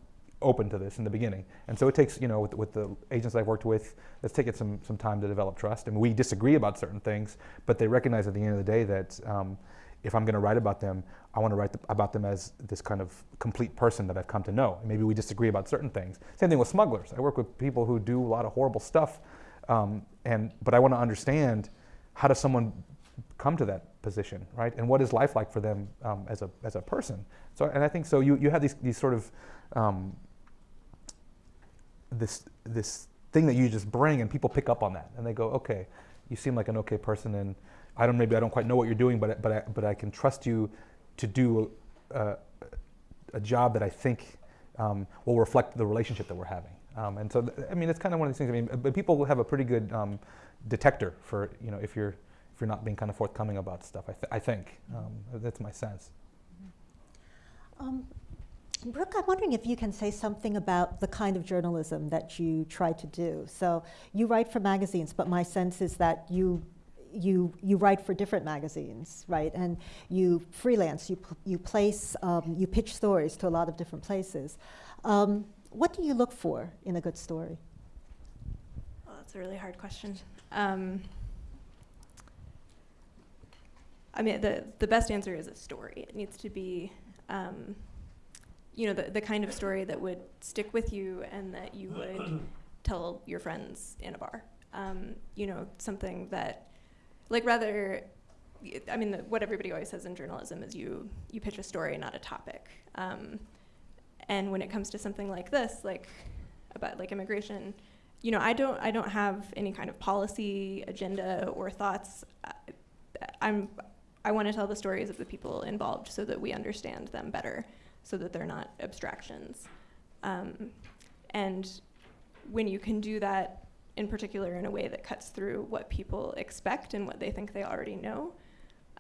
S4: open to this in the beginning, and so it takes you know with, with the agents I've worked with, it's taken some some time to develop trust, and we disagree about certain things, but they recognize at the end of the day that. Um, if I'm going to write about them, I want to write about them as this kind of complete person that I've come to know. maybe we disagree about certain things. Same thing with smugglers. I work with people who do a lot of horrible stuff, um, and but I want to understand how does someone come to that position, right? And what is life like for them um, as a as a person? So, and I think so. You you have these these sort of um, this this thing that you just bring, and people pick up on that, and they go, okay, you seem like an okay person, and I don't maybe I don't quite know what you're doing, but but I, but I can trust you to do a, a job that I think um, will reflect the relationship that we're having. Um, and so, I mean, it's kind of one of these things. I mean, but people have a pretty good um, detector for you know if you're if you're not being kind of forthcoming about stuff. I, th- I think um, that's my sense.
S2: Brooke, I'm wondering if you can say something about the kind of journalism that you try to do. So you write for magazines, but my sense is that you you you write for different magazines, right? And you freelance. You you place um, you pitch stories to a lot of different places. Um, what do you look for in a good story?
S3: Well, that's a really hard question. Um, I mean, the, the best answer is a story. It needs to be, um, you know, the, the kind of story that would stick with you and that you would tell your friends in a bar. Um, you know, something that, like, rather, I mean, the, what everybody always says in journalism is you, you pitch a story, not a topic. Um, and when it comes to something like this, like about like immigration, you know, I don't I don't have any kind of policy agenda or thoughts. I, I'm I want to tell the stories of the people involved so that we understand them better, so that they're not abstractions. Um, and when you can do that in particular in a way that cuts through what people expect and what they think they already know,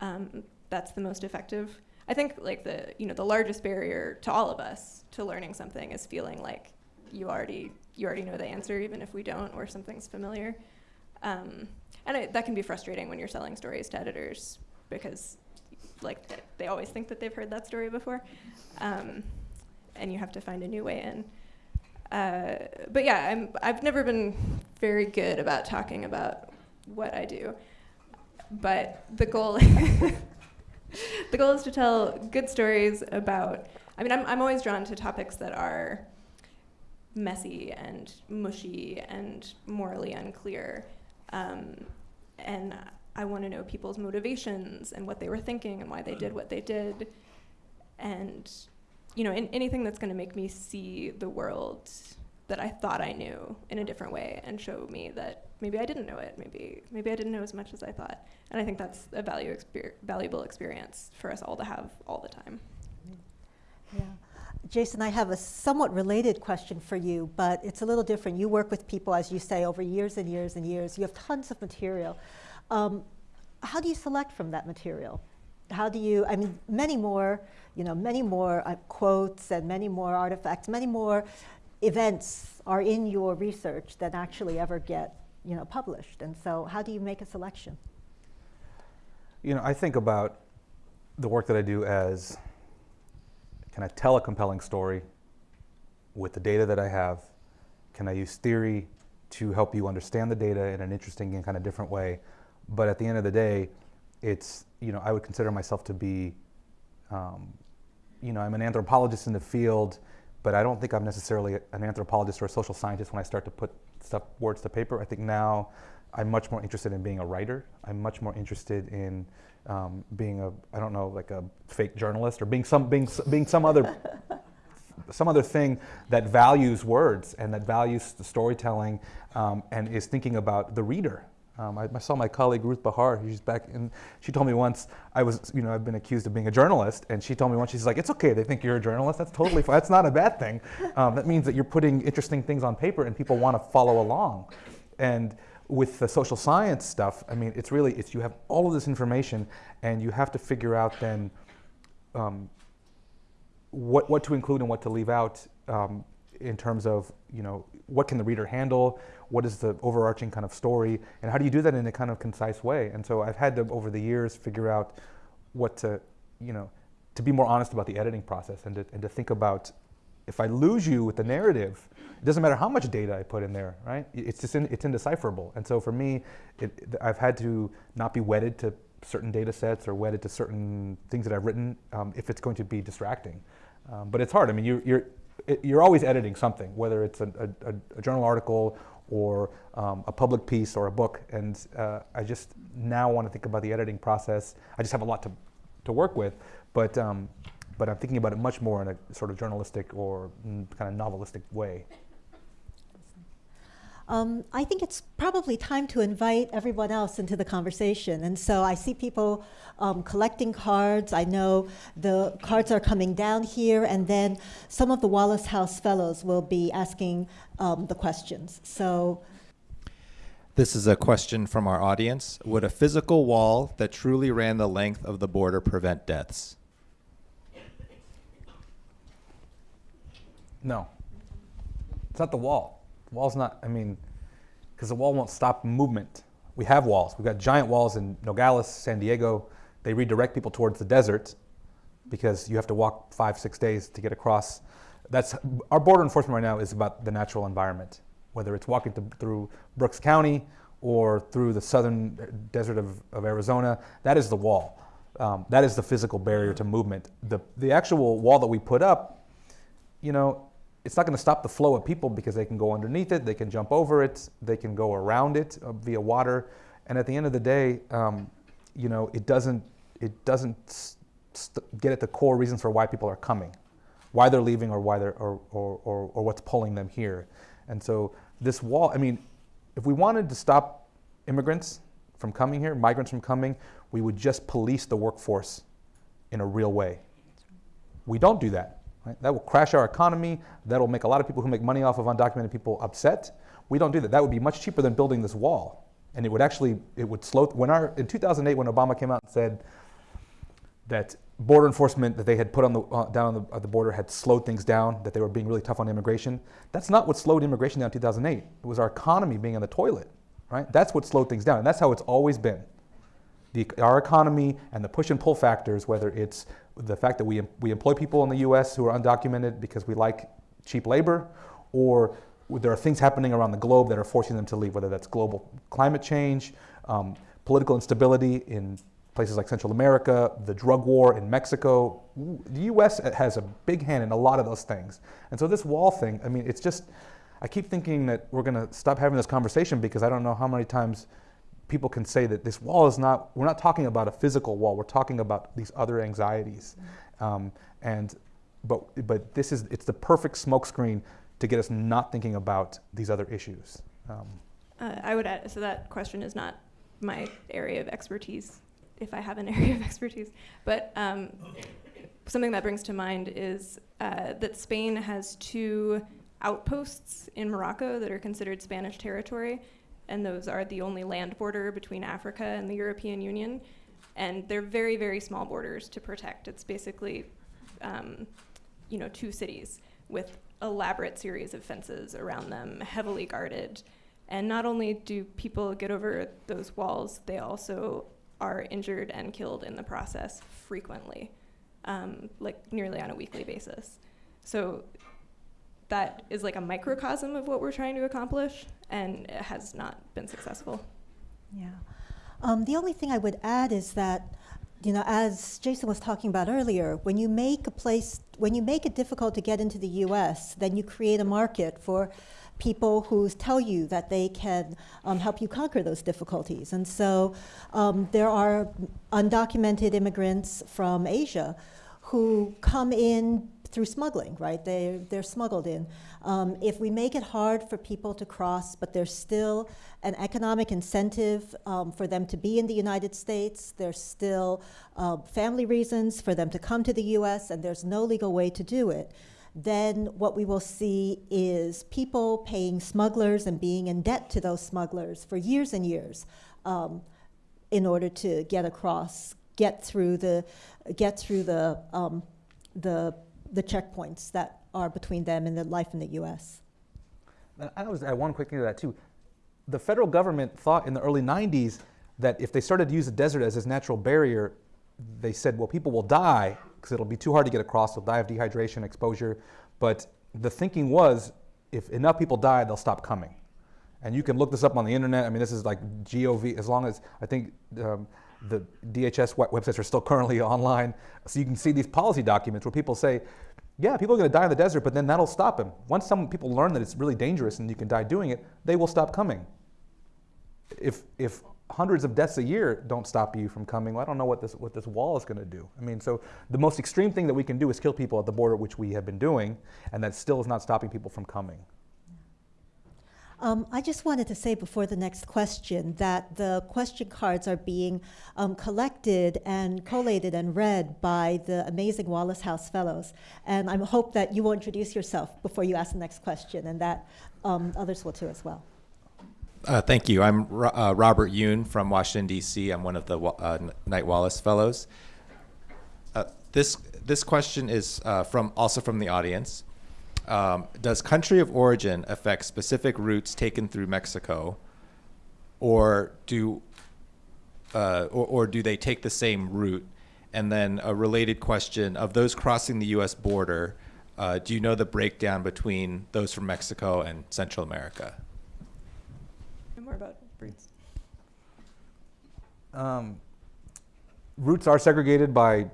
S3: um, that's the most effective. I think like the you know the largest barrier to all of us to learning something is feeling like you already you already know the answer even if we don't or something's familiar. Um, and it, that can be frustrating when you're selling stories to editors because like they always think that they've heard that story before, um, and you have to find a new way in. Uh, but yeah, I'm, I've never been very good about talking about what I do, but the goal the goal is to tell good stories about. I mean, I'm I'm always drawn to topics that are messy and mushy and morally unclear, um, and I want to know people's motivations and what they were thinking and why they did what they did, and you know, in, anything that's going to make me see the world that I thought I knew in a different way and show me that maybe I didn't know it, maybe maybe I didn't know as much as I thought. And I think that's a value exper- valuable experience for us all to have all the time.
S2: Yeah. Jason, I have a somewhat related question for you, but it's a little different. You work with people, as you say, over years and years and years. You have tons of material. Um, how do you select from that material? How do you, I mean, many more, you know, many more uh, quotes and many more artifacts, many more events are in your research than actually ever get, you know, published. And so how do you make a selection?
S4: You know, I think about the work that I do as can I tell a compelling story with the data that I have? Can I use theory to help you understand the data in an interesting and kind of different way? But at the end of the day, it's, you know, I would consider myself to be, um, you know, I'm an anthropologist in the field, but I don't think I'm necessarily an anthropologist or a social scientist when I start to put stuff, words to paper. I think now I'm much more interested in being a writer. I'm much more interested in um, being a I don't know like a fake journalist or being some being being some other some other thing that values words and that values the storytelling um, and is thinking about the reader. Um, I, I saw my colleague Ruth Behar. She's back, and she told me once I was, you know, I've been accused of being a journalist, and she told me once she's like, "It's okay. They think you're a journalist. That's totally fine. That's not a bad thing. Um, that means that you're putting interesting things on paper, and people want to follow along." And with the social science stuff, I mean, it's really it's you have all of this information, and you have to figure out then um, what what to include and what to leave out um, in terms of you know what can the reader handle, what is the overarching kind of story, and how do you do that in a kind of concise way? And so I've had to over the years figure out what to you know to be more honest about the editing process and to, and to think about if I lose you with the narrative, it doesn't matter how much data I put in there, right? It's just in, it's indecipherable. And so for me, it, I've had to not be wedded to certain data sets or wedded to certain things that I've written um, if it's going to be distracting. Um, but it's hard. I mean, you, you're it, you're always editing something, whether it's a, a, a journal article or um, a public piece or a book. And uh, I just now want to think about the editing process. I just have a lot to, to work with, but um, but I'm thinking about it much more in a sort of journalistic or mm, kind of novelistic way.
S2: Um, I think it's probably time to invite everyone else into the conversation. And so I see people um, collecting cards. I know the cards are coming down here, and then some of the Wallace House Fellows will be asking um, the questions. So
S5: This is a question from our audience. Would a physical wall that truly ran the length of the border prevent deaths?
S4: No. It's not the wall. Wall's not, I mean, because the wall won't stop movement. We have walls. We've got giant walls in Nogales, San Diego. They redirect people towards the desert because you have to walk five, six days to get across. That's our border enforcement right now is about the natural environment, whether it's walking to, through Brooks County or through the southern desert of, of Arizona. That is the wall. Um, that is the physical barrier to movement. The, the actual wall that we put up, you know, it's not going to stop the flow of people because they can go underneath it, they can jump over it, they can go around it uh, via water, and at the end of the day, um, you know, it doesn't it doesn't get at the core reasons for why people are coming, why they're leaving, or why they're or, or, or, or what's pulling them here. And so this wall, I mean, if we wanted to stop immigrants from coming here, migrants from coming, we would just police the workforce in a real way. We don't do that. Right? That will crash our economy. That will make a lot of people who make money off of undocumented people upset. We don't do that. That would be much cheaper than building this wall. And it would actually, it would slow, when our, in 2008, when Obama came out and said that border enforcement that they had put on the, uh, down on the, uh, the border had slowed things down, that they were being really tough on immigration, that's not what slowed immigration down in 2008. It was our economy being in the toilet, right? That's what slowed things down. And that's how it's always been. The, our economy and the push and pull factors, whether it's the fact that we, we employ people in the US who are undocumented because we like cheap labor, or there are things happening around the globe that are forcing them to leave, whether that's global climate change, um, political instability in places like Central America, the drug war in Mexico. The US has a big hand in a lot of those things. And so this wall thing, I mean, it's just, I keep thinking that we're going to stop having this conversation because I don't know how many times people can say that this wall is not, we're not talking about a physical wall, we're talking about these other anxieties. Um, and, but, but this is, it's the perfect smokescreen to get us not thinking about these other issues. Um,
S3: Uh, I would add, so that question is not my area of expertise, if I have an area of expertise. But um, something that brings to mind is uh, that Spain has two outposts in Morocco that are considered Spanish territory, and those are the only land border between Africa and the European Union. And they're very, very small borders to protect. It's basically, um, you know, two cities with elaborate series of fences around them, heavily guarded. And not only do people get over those walls, they also are injured and killed in the process frequently, um, like nearly on a weekly basis. So that is like a microcosm of what we're trying to accomplish, and it has not been successful.
S2: Yeah. Um, the only thing I would add is that, you know, as Jason was talking about earlier, when you make a place, when you make it difficult to get into the U.S., then you create a market for people who tell you that they can um, help you conquer those difficulties. And so um, there are undocumented immigrants from Asia who come in through smuggling, right? They, they're smuggled in. Um, if we make it hard for people to cross, but there's still an economic incentive um, for them to be in the United States, there's still uh, family reasons for them to come to the US, and there's no legal way to do it, then what we will see is people paying smugglers and being in debt to those smugglers for years and years um, in order to get across, get through the, get through the, um, the the checkpoints that are between them and the life in the U.S.
S4: I was add one quick thing to that too. The federal government thought in the early 90s that if they started to use the desert as its natural barrier, they said, well, people will die because it'll be too hard to get across. They'll die of dehydration, exposure. But the thinking was, if enough people die, they'll stop coming. And you can look this up on the internet. I mean, this is like GOV. As long as I think um, the DHS websites are still currently online. So you can see these policy documents where people say, yeah, people are going to die in the desert, but then that'll stop them. Once some people learn that it's really dangerous and you can die doing it, they will stop coming. If, if hundreds of deaths a year don't stop you from coming, well, I don't know what this, what this wall is going to do. I mean, so the most extreme thing that we can do is kill people at the border, which we have been doing, and that still is not stopping people from coming.
S2: Um, I just wanted to say before the next question that the question cards are being um, collected and collated and read by the amazing Wallace House Fellows. And I hope that you will introduce yourself before you ask the next question and that um, others will too as well.
S5: Uh, thank you. I'm Ro- uh, Robert Yoon from Washington, D.C. I'm one of the uh, Knight Wallace Fellows. Uh, this, this question is uh, from, also from the audience. Um, does country of origin affect specific routes taken through Mexico, or do, uh, or, or do they take the same route? And then a related question of those crossing the U.S. border, uh, do you know the breakdown between those from Mexico and Central America?
S3: And more about routes.
S4: Um, routes are segregated by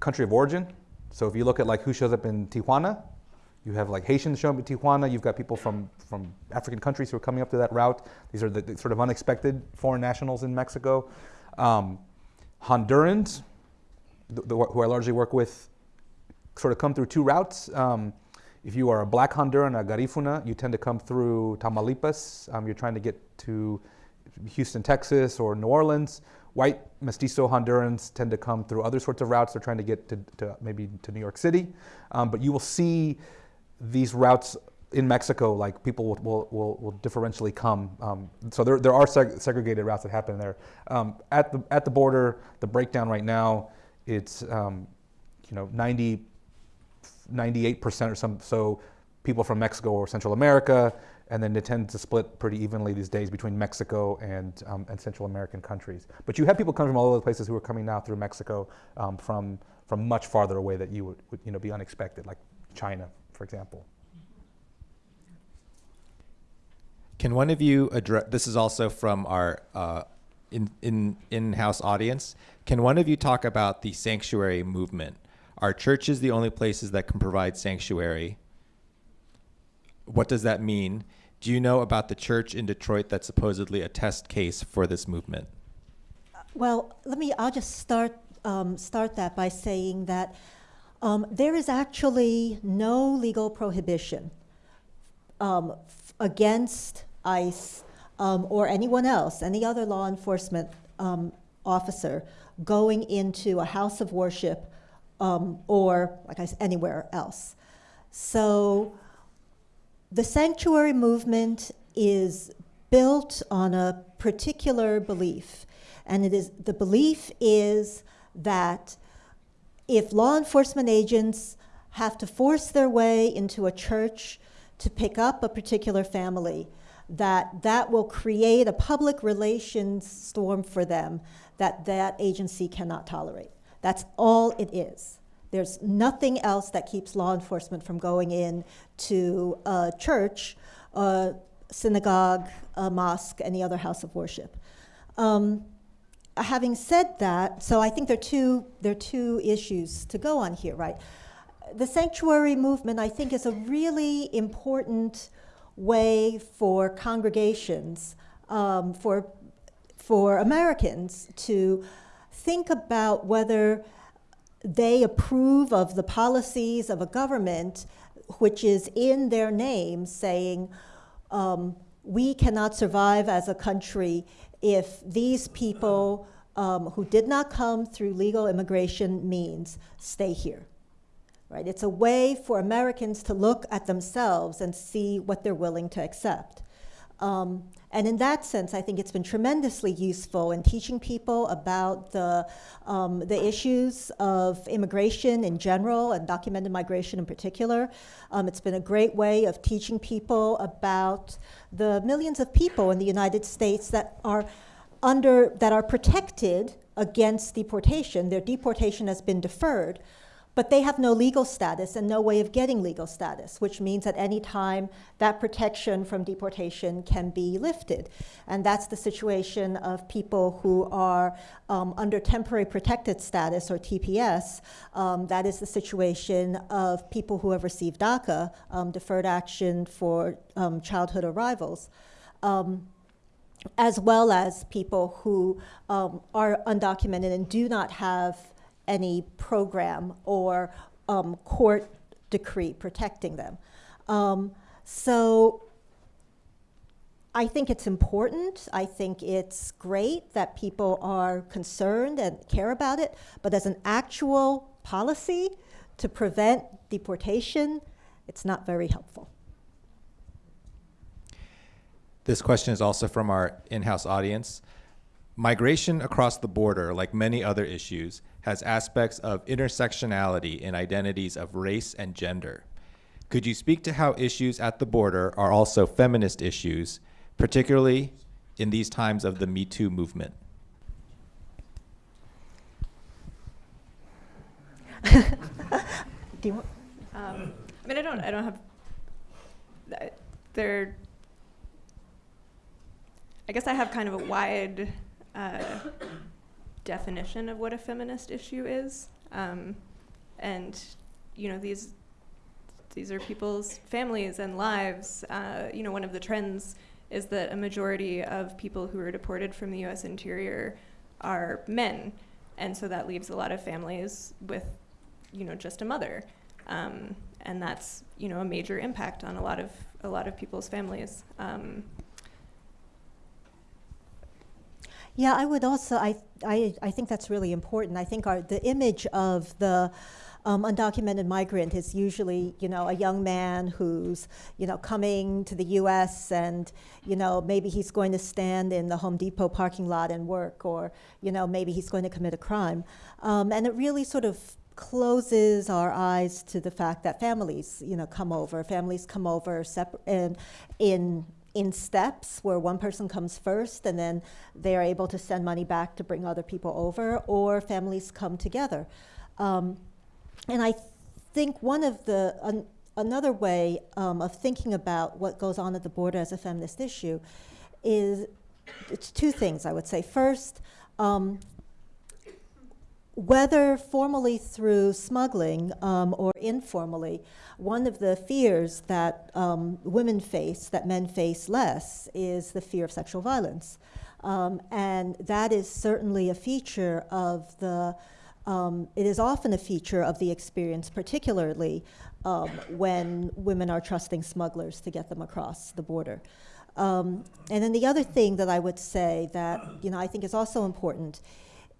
S4: country of origin. So if you look at like who shows up in Tijuana, you have like Haitians showing up in Tijuana. You've got people from, from African countries who are coming up to that route. These are the, the sort of unexpected foreign nationals in Mexico. Um, Hondurans, the, the, who I largely work with, sort of come through two routes. Um, if you are a black Honduran, a Garifuna, you tend to come through Tamaulipas. Um, you're trying to get to Houston, Texas, or New Orleans. White mestizo Hondurans tend to come through other sorts of routes. They're trying to get to, to maybe to New York City. Um, but you will see these routes in Mexico, like people will, will, will, will differentially come. Um, so there, there are seg- segregated routes that happen there. Um, at, the, at the border, the breakdown right now, it's um, you know 90, 98% or some, so people from Mexico or Central America, and then they tend to split pretty evenly these days between Mexico and, um, and Central American countries. But you have people coming from all over the places who are coming now through Mexico um, from, from much farther away that you would, would you know, be unexpected, like China, for example.
S5: Can one of you address? This is also from our uh, in in in-house audience. Can one of you talk about the sanctuary movement? Are churches the only places that can provide sanctuary? What does that mean? Do you know about the church in Detroit that's supposedly a test case for this movement?
S2: Well, let me, I'll just start, um, start that by saying that um, there is actually no legal prohibition um, against ICE um, or anyone else, any other law enforcement um, officer, going into a house of worship um, or, like I said, anywhere else. So the sanctuary movement is built on a particular belief, and it is the belief is that if law enforcement agents have to force their way into a church to pick up a particular family, that that will create a public relations storm for them that that agency cannot tolerate. That's all it is. There's nothing else that keeps law enforcement from going in to a church, a synagogue, a mosque, any other house of worship. Um, having said that, so I think there are two there are two issues to go on here, right? The sanctuary movement, I think, is a really important way for congregations, um, for for Americans to think about whether they approve of the policies of a government which is in their name saying um, we cannot survive as a country if these people um, who did not come through legal immigration means stay here right? It's a way for americans to look at themselves and see what they're willing to accept. Um, and in that sense, I think it's been tremendously useful in teaching people about the, um, the issues of immigration in general and documented migration in particular. Um, it's been a great way of teaching people about the millions of people in the United States that are under that are protected against deportation. Their deportation has been deferred, but they have no legal status and no way of getting legal status, which means at any time that protection from deportation can be lifted. And that's the situation of people who are um, under temporary protected status or TPS. Um, that is the situation of people who have received DACA, um, deferred action for um, childhood arrivals. Um, as well as people who um, are undocumented and do not have any program or um, court decree protecting them. Um, so I think it's important. I think it's great that people are concerned and care about it. But as an actual policy to prevent deportation, it's not very helpful.
S5: This question is also from our in-house audience. Migration across the border, like many other issues, has aspects of intersectionality in identities of race and gender. Could you speak to how issues at the border are also feminist issues, particularly in these times of the Me Too movement?
S2: Do you want,
S3: Um, I mean, I don't, I don't have, th- there, I guess I have kind of a wide uh, definition of what a feminist issue is. Um, and, you know, these, these are people's families and lives. Uh, you know, one of the trends is that a majority of people who are deported from the U.S. interior are men. And so that leaves a lot of families with, you know, just a mother. Um, and that's, you know, a major impact on a lot of, a lot of people's families. Um,
S2: Yeah, I would also, I, I, I think that's really important. I think our, the image of the um, undocumented migrant is usually, you know, a young man who's, you know, coming to the U.S. and, you know, maybe he's going to stand in the Home Depot parking lot and work, or, you know, maybe he's going to commit a crime. Um, and it really sort of closes our eyes to the fact that families, you know, come over. Families come over separ- and in in steps where one person comes first and then they're able to send money back to bring other people over, or families come together. Um, and I think one of the an, another way um, of thinking about what goes on at the border as a feminist issue is it's two things I would say. First, um, whether formally through smuggling um, or informally, one of the fears that um, women face, that men face less, is the fear of sexual violence. Um, and that is certainly a feature of the, um, it is often a feature of the experience, particularly um, when women are trusting smugglers to get them across the border. Um, and then the other thing that I would say that, you know, I think is also important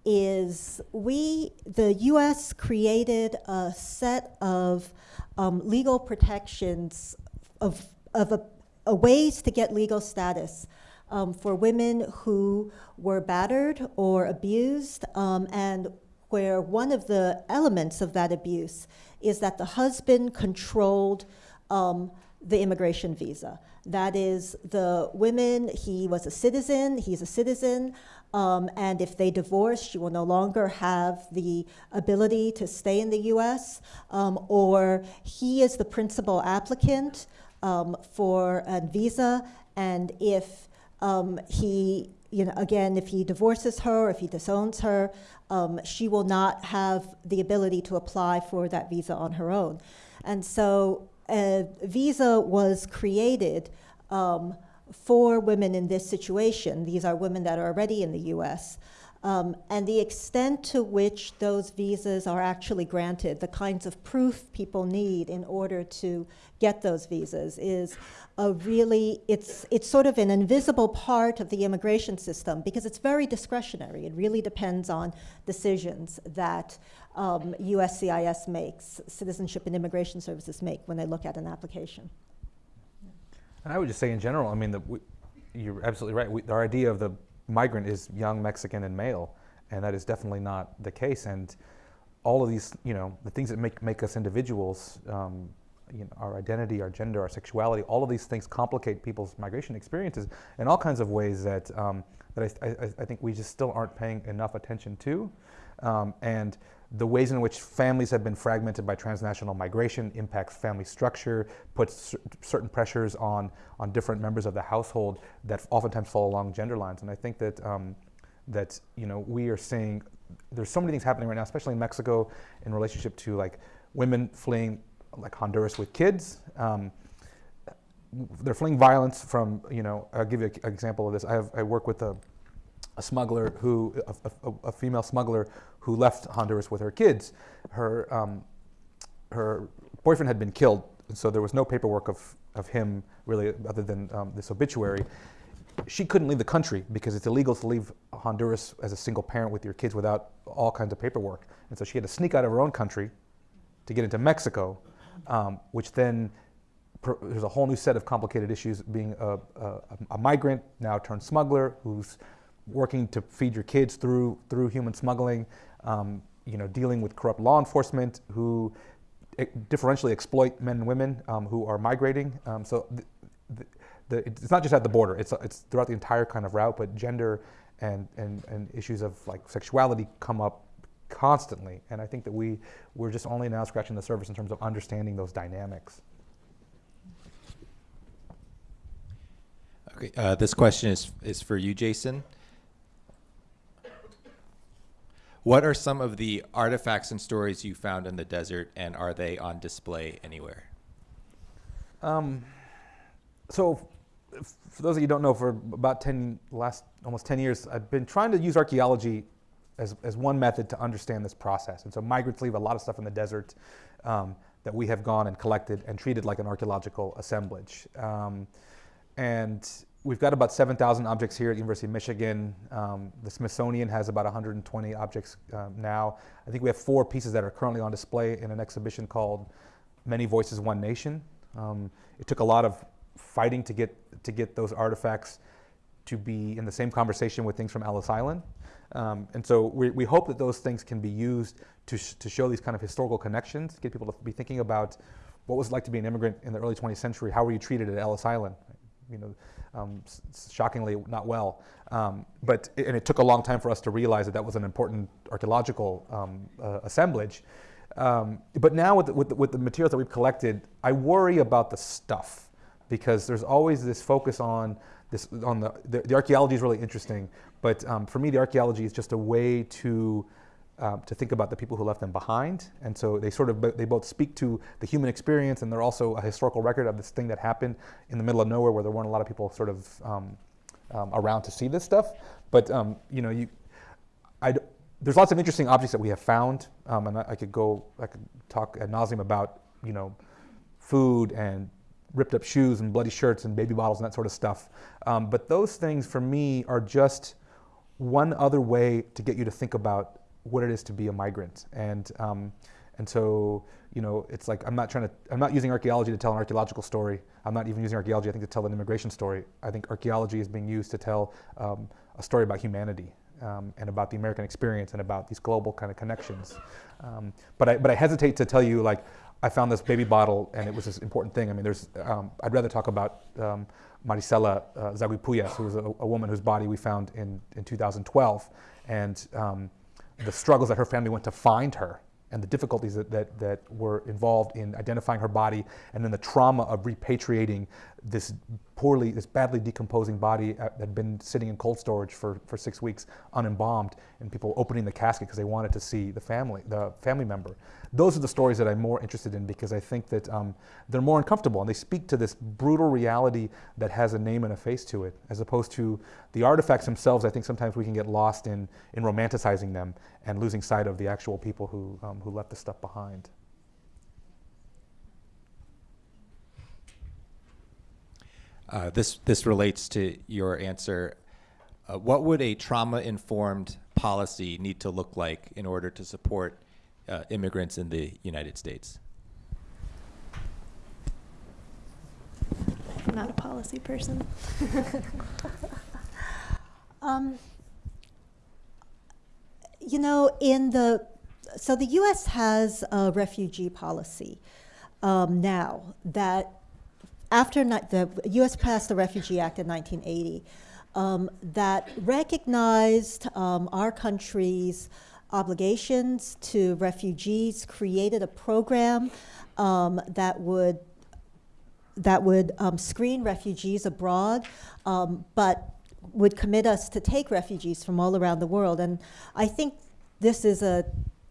S2: is we, the US created a set of um, legal protections of, of a, a ways to get legal status um, for women who were battered or abused, um, and where one of the elements of that abuse is that the husband controlled um, the immigration visa. That is, the women, he was a citizen, he's a citizen, um, and if they divorce, she will no longer have the ability to stay in the US, um, or he is the principal applicant um, for a visa, and if um, he, you know, again, if he divorces her, if he disowns her, um, she will not have the ability to apply for that visa on her own. And so a visa was created um, for women in this situation. These are women that are already in the US. Um, and the extent to which those visas are actually granted, the kinds of proof people need in order to get those visas, is a really, it's, it's sort of an invisible part of the immigration system because it's very discretionary. It really depends on decisions that um, USCIS makes, Citizenship and Immigration Services make when they look at an application.
S4: And I would just say in general, I mean, the, we, you're absolutely right. We, our idea of the migrant is young, Mexican, and male, and that is definitely not the case. And all of these, you know, the things that make, make us individuals, um, you know, our identity, our gender, our sexuality, all of these things complicate people's migration experiences in all kinds of ways that, um, that I, I, I, think we just still aren't paying enough attention to. Um, and the ways in which families have been fragmented by transnational migration impacts family structure, puts certain pressures on, on different members of the household that oftentimes fall along gender lines. And I think that, um, that you know, we are seeing, there's so many things happening right now, especially in Mexico in relationship to like women fleeing like Honduras with kids. Um, they're fleeing violence from, you know, I'll give you an example of this. I, have, I work with a, a smuggler who, a, a, a, female smuggler who left Honduras with her kids. Her, um, her boyfriend had been killed, so there was no paperwork of, of him really other than um, this obituary. she couldn't leave the country because it's illegal to leave Honduras as a single parent with your kids without all kinds of paperwork. And so she had to sneak out of her own country to get into Mexico, um, which then there's a whole new set of complicated issues being a, a, a migrant now turned smuggler who's working to feed your kids through through human smuggling. Um, you know, dealing with corrupt law enforcement who differentially exploit men and women um, who are migrating. Um, so th- th- the, it's not just at the border; it's it's throughout the entire kind of route. But gender and and, and issues of like sexuality come up constantly, and I think that we we're just only now scratching the surface in terms of understanding those dynamics.
S5: Okay, uh, this question is is for you, Jason. What are some of the artifacts and stories you found in the desert, and are they on display anywhere?
S4: Um, so, for those of you who don't know, for about 10, last almost 10 years, I've been trying to use archaeology as, as one method to understand this process. And so, migrants leave a lot of stuff in the desert um, that we have gone and collected and treated like an archaeological assemblage. Um, and we've got about 7,000 objects here at University of Michigan. Um, the Smithsonian has about 120 objects um, now. I think we have four pieces that are currently on display in an exhibition called Many Voices, One Nation. Um, it took a lot of fighting to get to get those artifacts to be in the same conversation with things from Ellis Island. Um, and so we, we hope that those things can be used to, sh- to show these kind of historical connections, get people to be thinking about what was it like to be an immigrant in the early 20th century, how were you treated at Ellis Island? You know, um, shockingly not well. Um, but and it took a long time for us to realize that that was an important archaeological um, uh, assemblage. Um, but now with the, with, the, with the materials that we've collected, I worry about the stuff because there's always this focus on this on the the, the archaeology is really interesting, but um, for me the archaeology is just a way to um, to think about the people who left them behind, and so they sort of they both speak to the human experience, and they're also a historical record of this thing that happened in the middle of nowhere where there weren't a lot of people sort of um, um, around to see this stuff. But um, you know, you, I, there's lots of interesting objects that we have found, um, and I, I could go, I could talk ad nauseum about you know, food and ripped up shoes and bloody shirts and baby bottles and that sort of stuff. Um, but those things for me are just one other way to get you to think about what it is to be a migrant. And, um, and so, you know, it's like I'm not trying to, I'm not using archaeology to tell an archaeological story. I'm not even using archaeology, I think, to tell an immigration story. I think archaeology is being used to tell um, a story about humanity. Um, and about the American experience and about these global kind of connections. Um, but, I, but I hesitate to tell you, like, I found this baby bottle and it was this important thing. I mean, there's, um, I'd rather talk about um, Maricela uh, who was a, a, woman whose body we found in, in 2012, and um, the struggles that her family went to find her and the difficulties that, that, that were involved in identifying her body and then the trauma of repatriating this poorly, this badly decomposing body uh, that had been sitting in cold storage for, for six weeks unembalmed and people opening the casket because they wanted to see the family, the family member. Those are the stories that I'm more interested in because I think that um, they're more uncomfortable and they speak to this brutal reality that has a name and a face to it, as opposed to the artifacts themselves. I think sometimes we can get lost in, in romanticizing them and losing sight of the actual people who, um, who left the stuff behind.
S5: Uh, this this relates to your answer. Uh, what would a trauma-informed policy need to look like in order to support uh, immigrants in the United States?
S3: I'm not a policy person.
S2: Um, you know, in the so the U.S. has a refugee policy um, now that after the U.S. passed the Refugee Act in 1980 um, that recognized um, our country's obligations to refugees, created a program um, that would that would um, screen refugees abroad, um, but would commit us to take refugees from all around the world. And I think this is a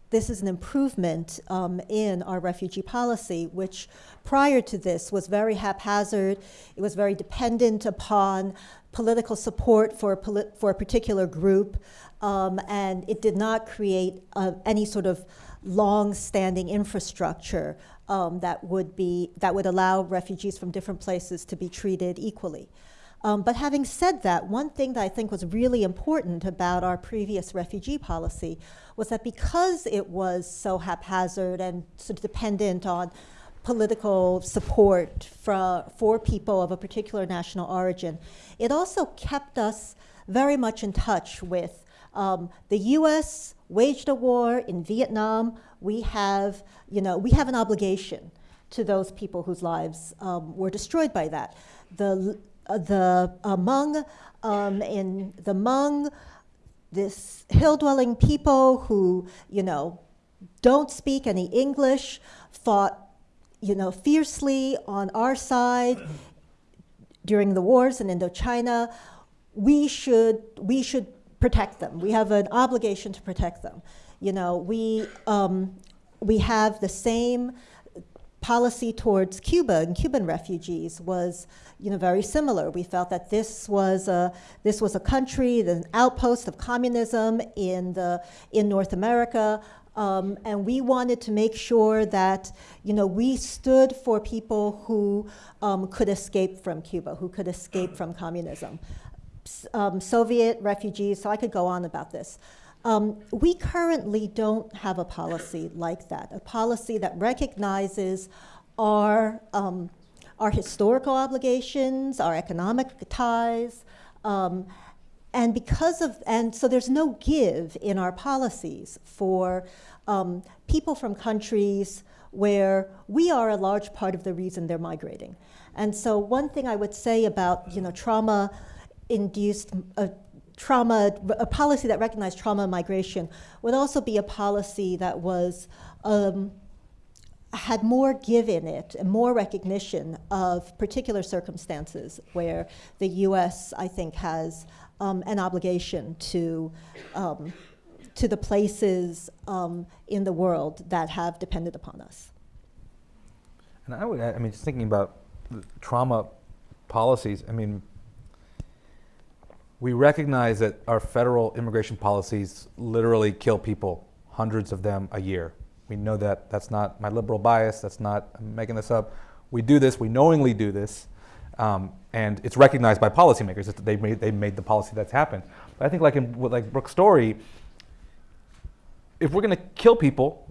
S2: this is an improvement um, in our refugee policy, which prior to this was very haphazard. It was very dependent upon political support for a, poli- for a particular group, um, and it did not create uh, any sort of long-standing infrastructure um, that would be that would allow refugees from different places to be treated equally. Um, but having said that, one thing that I think was really important about our previous refugee policy was that because it was so haphazard and of dependent on political support for, for people of a particular national origin, it also kept us very much in touch with um, the U.S. waged a war in Vietnam. We have, you know, we have an obligation to those people whose lives um, were destroyed by that. The, the Hmong um, in the Hmong, this hill-dwelling people who, you know, don't speak any English, fought, you know, fiercely on our side during the wars in Indochina. We should, we should protect them. We have an obligation to protect them. You know, we, um, we have the same policy towards Cuba and Cuban refugees was you know, very similar. We felt that this was a, this was a country, an outpost of communism in, the, in North America, um, and we wanted to make sure that you know, we stood for people who um, could escape from Cuba, who could escape from communism. Um, Soviet refugees, so I could go on about this. Um, we currently don't have a policy like that, a policy that recognizes our, um, our historical obligations, our economic ties, um, and because of, and so there's no give in our policies for um, people from countries where we are a large part of the reason they're migrating. And so one thing I would say about, you know, trauma-induced uh, trauma, a policy that recognized trauma migration would also be a policy that was, um, had more give in it and more recognition of particular circumstances where the US, I think, has um, an obligation to, um, to the places um, in the world that have depended upon us.
S4: And I would, I mean, just thinking about trauma policies, I mean, we recognize that our federal immigration policies literally kill people, hundreds of them a year. We know that. That's not my liberal bias. That's not I'm making this up. We do this. We knowingly do this. Um, and it's recognized by policymakers that they made, they made the policy that's happened. But I think like in like Brooke's story, if we're going to kill people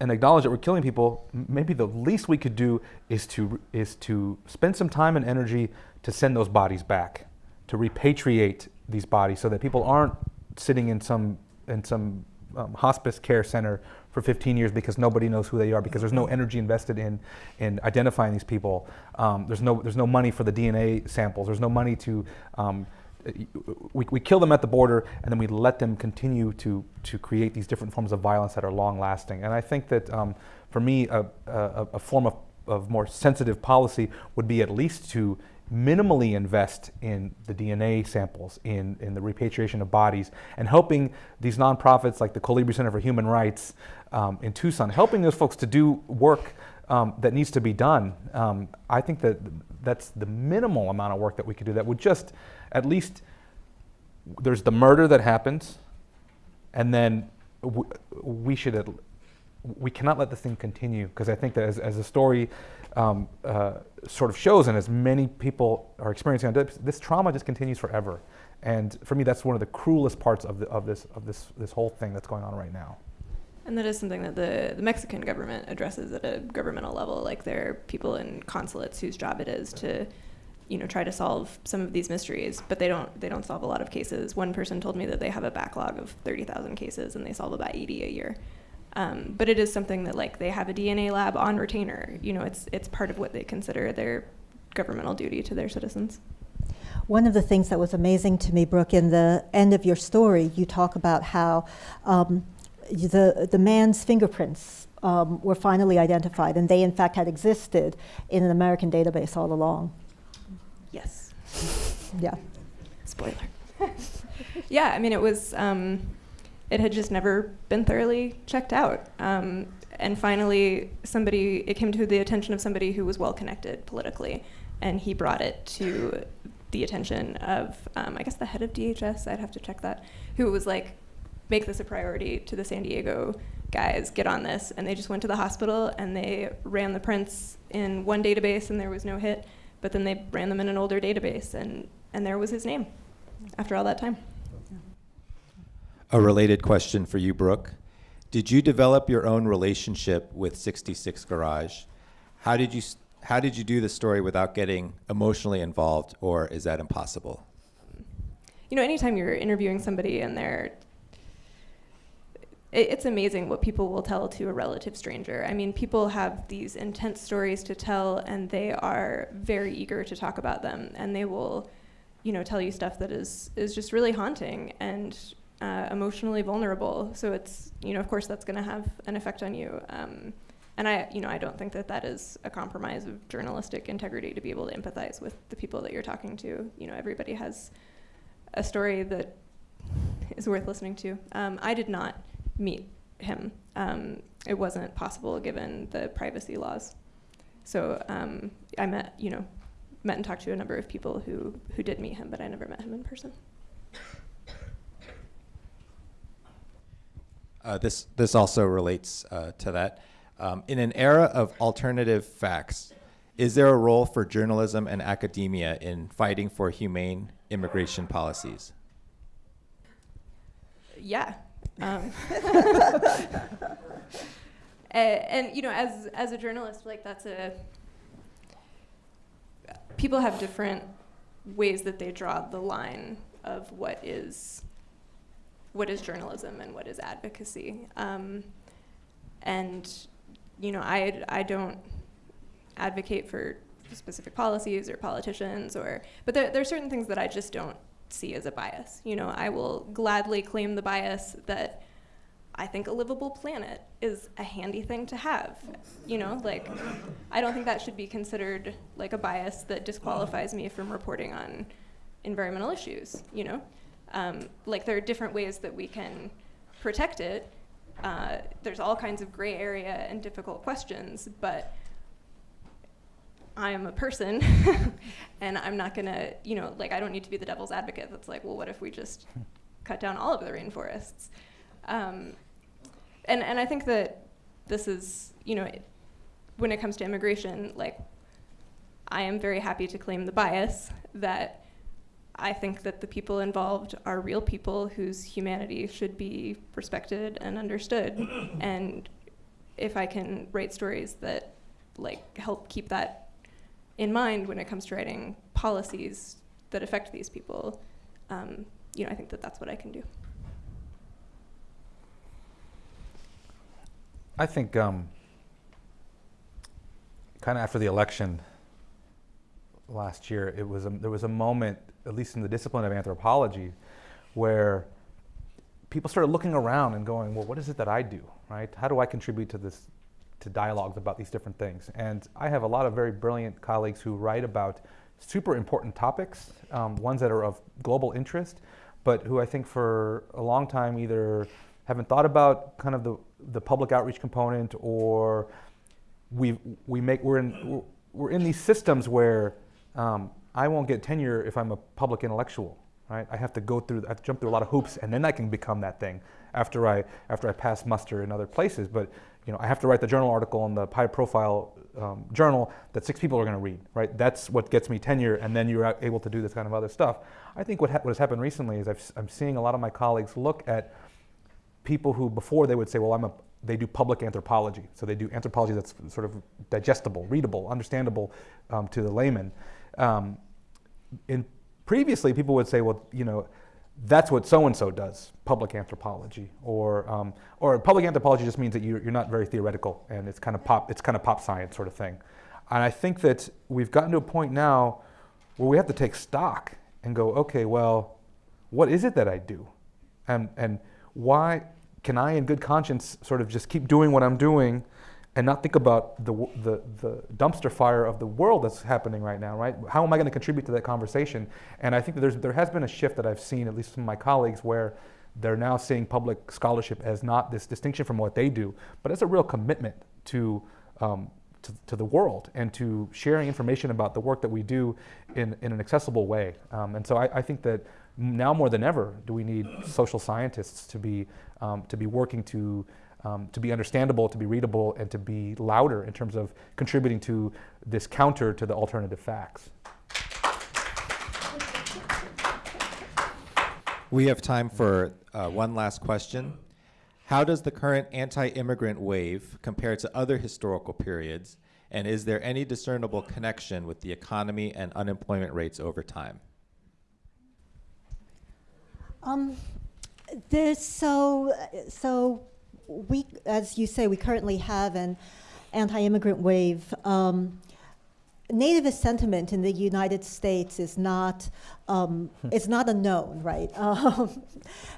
S4: and acknowledge that we're killing people, maybe the least we could do is to, is to spend some time and energy to send those bodies back to repatriate these bodies so that people aren't sitting in some, in some um, hospice care center for 15 years because nobody knows who they are because there's no energy invested in, in identifying these people. Um, there's, no, there's no money for the DNA samples. There's no money to, um, we, we kill them at the border and then we let them continue to, to create these different forms of violence that are long lasting. And I think that um, for me, a, a, a form of, of more sensitive policy would be at least to minimally invest in the DNA samples, in, in the repatriation of bodies, and helping these nonprofits like the Colibri Center for Human Rights um, in Tucson, helping those folks to do work um, that needs to be done. Um, I think that that's the minimal amount of work that we could do that would just at least, there's the murder that happens, and then we should, at we cannot let this thing continue, because I think that as, as a story um, uh, sort of shows, and as many people are experiencing this, this trauma just continues forever. And for me, that's one of the cruelest parts of, the, of, this, of this, this whole thing that's going on right now.
S3: And that is something that the, the Mexican government addresses at a governmental level. Like there are people in consulates whose job it is to, you know, try to solve some of these mysteries, but they don't they don't solve a lot of cases. One person told me that they have a backlog of thirty thousand cases and they solve about eighty a year. Um, but it is something that like they have a DNA lab on retainer. You know, it's it's part of what they consider their governmental duty to their citizens.
S2: One of the things that was amazing to me, Brooke, in the end of your story, you talk about how um, the the man's fingerprints um, were finally identified, and they in fact had existed in an American database all along.
S3: Yes.
S2: Yeah.
S3: Spoiler. yeah, I mean, it was. Um, it had just never been thoroughly checked out. Um, and finally, somebody, it came to the attention of somebody who was well connected politically, and he brought it to the attention of, um, I guess, the head of DHS, I'd have to check that, who was like, make this a priority to the San Diego guys, get on this. And they just went to the hospital and they ran the prints in one database and there was no hit, but then they ran them in an older database and and there was his name after all that time.
S5: A related question for you, Brooke. Did you develop your own relationship with 66 Garage? How did you how did you do the story without getting emotionally involved, or is that impossible?
S3: you know, anytime you're interviewing somebody and they're, it, it's amazing what people will tell to a relative stranger. I mean, people have these intense stories to tell, and they are very eager to talk about them, and they will, you know, tell you stuff that is is just really haunting and uh, emotionally vulnerable. So it's, you know, of course, that's going to have an effect on you. Um, and I, you know, I don't think that that is a compromise of journalistic integrity to be able to empathize with the people that you're talking to. You know, everybody has a story that is worth listening to. Um, I did not meet him. Um, it wasn't possible given the privacy laws. So um, I met, you know, met and talked to a number of people who who did meet him, but I never met him in person.
S5: Uh, this this also relates uh, to that. Um, in an era of alternative facts, is there a role for journalism and academia in fighting for humane immigration policies?
S3: Yeah. Um, a- and, you know, as as a journalist, like that's a people have different ways that they draw the line of what is what is journalism and what is advocacy. Um, and you know, I I don't advocate for specific policies or politicians or but there, there are certain things that I just don't see as a bias. You know, I will gladly claim the bias that I think a livable planet is a handy thing to have. You know, like I don't think that should be considered like a bias that disqualifies me from reporting on environmental issues. You know, um, like there are different ways that we can protect it. Uh, there's all kinds of gray area and difficult questions, but I am a person, and I'm not gonna, you know, like I don't need to be the devil's advocate. That's like, well, what if we just cut down all of the rainforests? Um, and and I think that this is, you know, it, when it comes to immigration, like I am very happy to claim the bias that I think that the people involved are real people whose humanity should be respected and understood. and if I can write stories that like help keep that in mind when it comes to writing policies that affect these people, um, you know, I think that that's what I can do.
S4: I think um, kind of after the election last year, it was a, there was a moment, at least in the discipline of anthropology, where people started looking around and going, "Well, what is it that I do? Right? How do I contribute to this, to dialogues about these different things?" And I have a lot of very brilliant colleagues who write about super important topics, um, ones that are of global interest, but who I think for a long time either haven't thought about kind of the, the public outreach component or we we make we're in we're, in these systems where um, I won't get tenure if I'm a public intellectual, right? I have to go through, I have to jump through a lot of hoops, and then I can become that thing after I after I pass muster in other places. But you know, I have to write the journal article in the high profile um, journal that six people are going to read, right? That's what gets me tenure, and then you're able to do this kind of other stuff. I think what ha- what has happened recently is I've, I'm seeing a lot of my colleagues look at people who before they would say, well, I'm a, they do public anthropology. So they do anthropology that's sort of digestible, readable, understandable um, to the layman. Um, in previously, people would say, well, you know, that's what so and so does, public anthropology, or um, or public anthropology just means that you're, you're not very theoretical and it's kind of pop, it's kind of pop science sort of thing. And I think that we've gotten to a point now where we have to take stock and go, okay, well, what is it that I do? And, and why can I, in good conscience, sort of just keep doing what I'm doing and not think about the, the, the dumpster fire of the world that's happening right now, right? How am I going to contribute to that conversation? And I think that there's, there has been a shift that I've seen, at least from my colleagues, where they're now seeing public scholarship as not this distinction from what they do, but as a real commitment to, um, to, to the world and to sharing information about the work that we do in, in an accessible way. Um, and so I, I think that now more than ever do we need social scientists to be, um, to be working to, um, to be understandable, to be readable, and to be louder in terms of contributing to this counter to the alternative facts.
S5: We have time for uh, one last question. How does the current anti-immigrant wave compare to other historical periods, and is there any discernible connection with the economy and unemployment rates over time?
S2: Um, there's so so we, as you say, we currently have an anti-immigrant wave. Um, nativist sentiment in the United States is not um, it's not unknown, right? Um,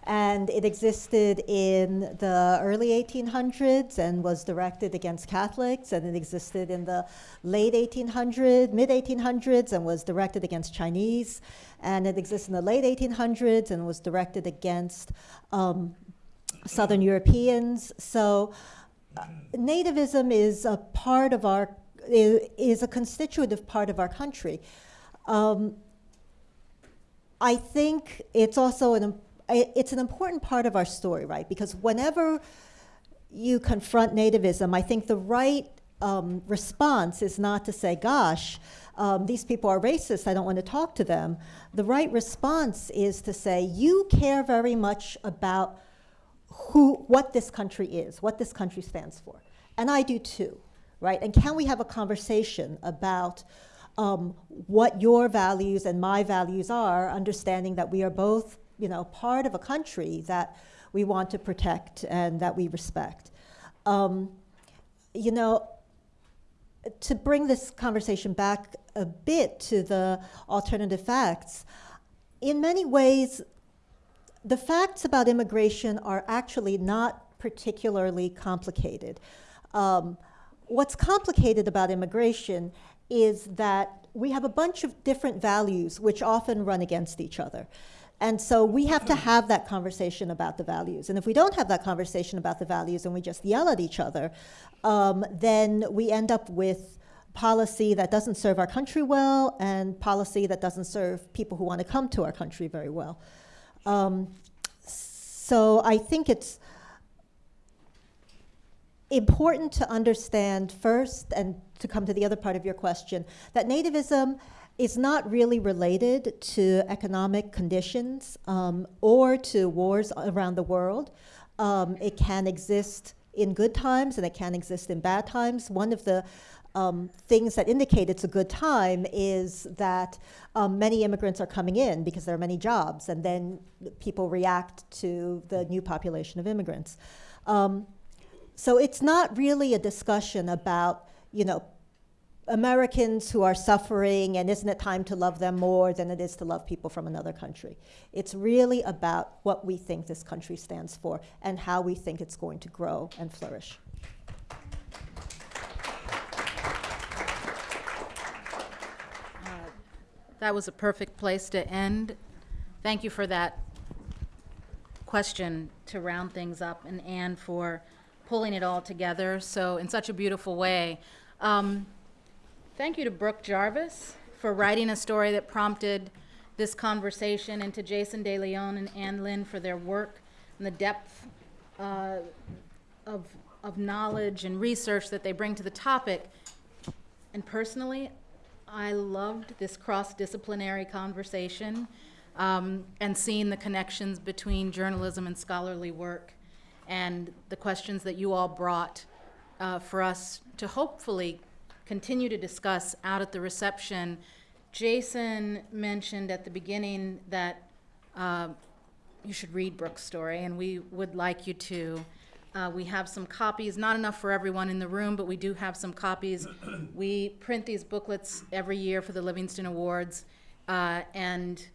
S2: and it existed in the early 1800s and was directed against Catholics, and it existed in the late 1800s, mid 1800s, and was directed against Chinese, and it exists in the late 1800s and was directed against um, Southern Europeans. So. Uh, nativism is a part of our is, a constitutive part of our country. Um, I think it's also an it's an important part of our story, right? Because whenever you confront nativism, I think the right um, response is not to say, "Gosh, um, these people are racist. I don't want to talk to them." The right response is to say, "You care very much about who, what this country is, what this country stands for, and I do too." right? And can we have a conversation about um, what your values and my values are, understanding that we are both, you know, part of a country that we want to protect and that we respect. Um, you know, to bring this conversation back a bit to the alternative facts, in many ways, the facts about immigration are actually not particularly complicated. Um, what's complicated about immigration is that we have a bunch of different values which often run against each other. And so we have to have that conversation about the values. And if we don't have that conversation about the values and we just yell at each other, um, then we end up with policy that doesn't serve our country well and policy that doesn't serve people who want to come to our country very well. Um, so I think it's important to understand first, and to come to the other part of your question, that nativism is not really related to economic conditions um, or to wars around the world. Um, it can exist in good times and it can exist in bad times. One of the um, things that indicate it's a good time is that um, many immigrants are coming in because there are many jobs, and then people react to the new population of immigrants. Um, so it's not really a discussion about, you know, Americans who are suffering and isn't it time to love them more than it is to love people from another country. It's really about what we think this country stands for and how we think it's going to grow and flourish.
S1: That was a perfect place to end. Thank you for that question to round things up, and Ann for pulling it all together so in such a beautiful way. Um, thank you to Brooke Jarvis for writing a story that prompted this conversation, and to Jason De Leon and Ann Lin for their work and the depth uh, of, of knowledge and research that they bring to the topic. And personally, I loved this cross-disciplinary conversation um, and seeing the connections between journalism and scholarly work and the questions that you all brought uh, for us to hopefully continue to discuss out at the reception. Jason mentioned at the beginning that uh, you should read Brooke's story, and we would like you to. Uh, we have some copies, not enough for everyone in the room, but we do have some copies. we print these booklets every year for the Livingston Awards, uh, and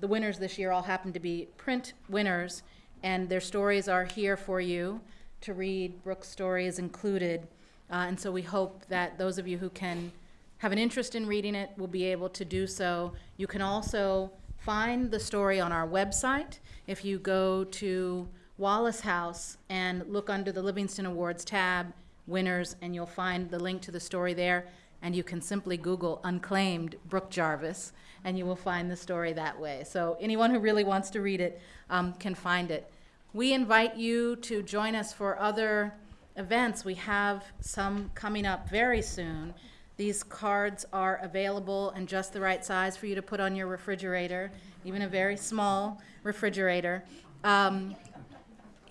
S1: the winners this year all happen to be print winners and their stories are here for you to read. Brooke's story is included. Uh, and so we hope that those of you who can have an interest in reading it will be able to do so. You can also find the story on our website. If you go to Wallace House and look under the Livingston Awards tab, winners, and you'll find the link to the story there. And you can simply Google unclaimed Brooke Jarvis, and you will find the story that way. So anyone who really wants to read it um, can find it. We invite you to join us for other events. We have some coming up very soon. These cards are available and just the right size for you to put on your refrigerator, even a very small refrigerator. Um,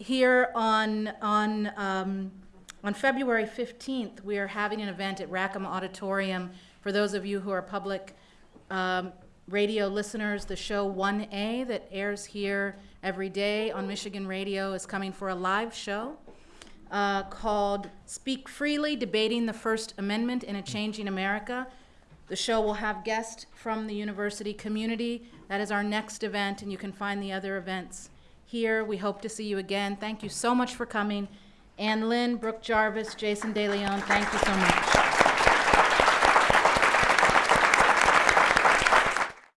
S1: here on, on, um, on February 15th, we are having an event at Rackham Auditorium. For those of you who are public um, radio listeners, the show 1A that airs here every day on Michigan Radio is coming for a live show uh, called Speak Freely Debating the First Amendment in a Changing America. The show will have guests from the university community. That is our next event, and you can find the other events here. We hope to see you again. Thank you so much for coming. Ann Lin, Brooke Jarvis, Jason DeLeon, thank you so much.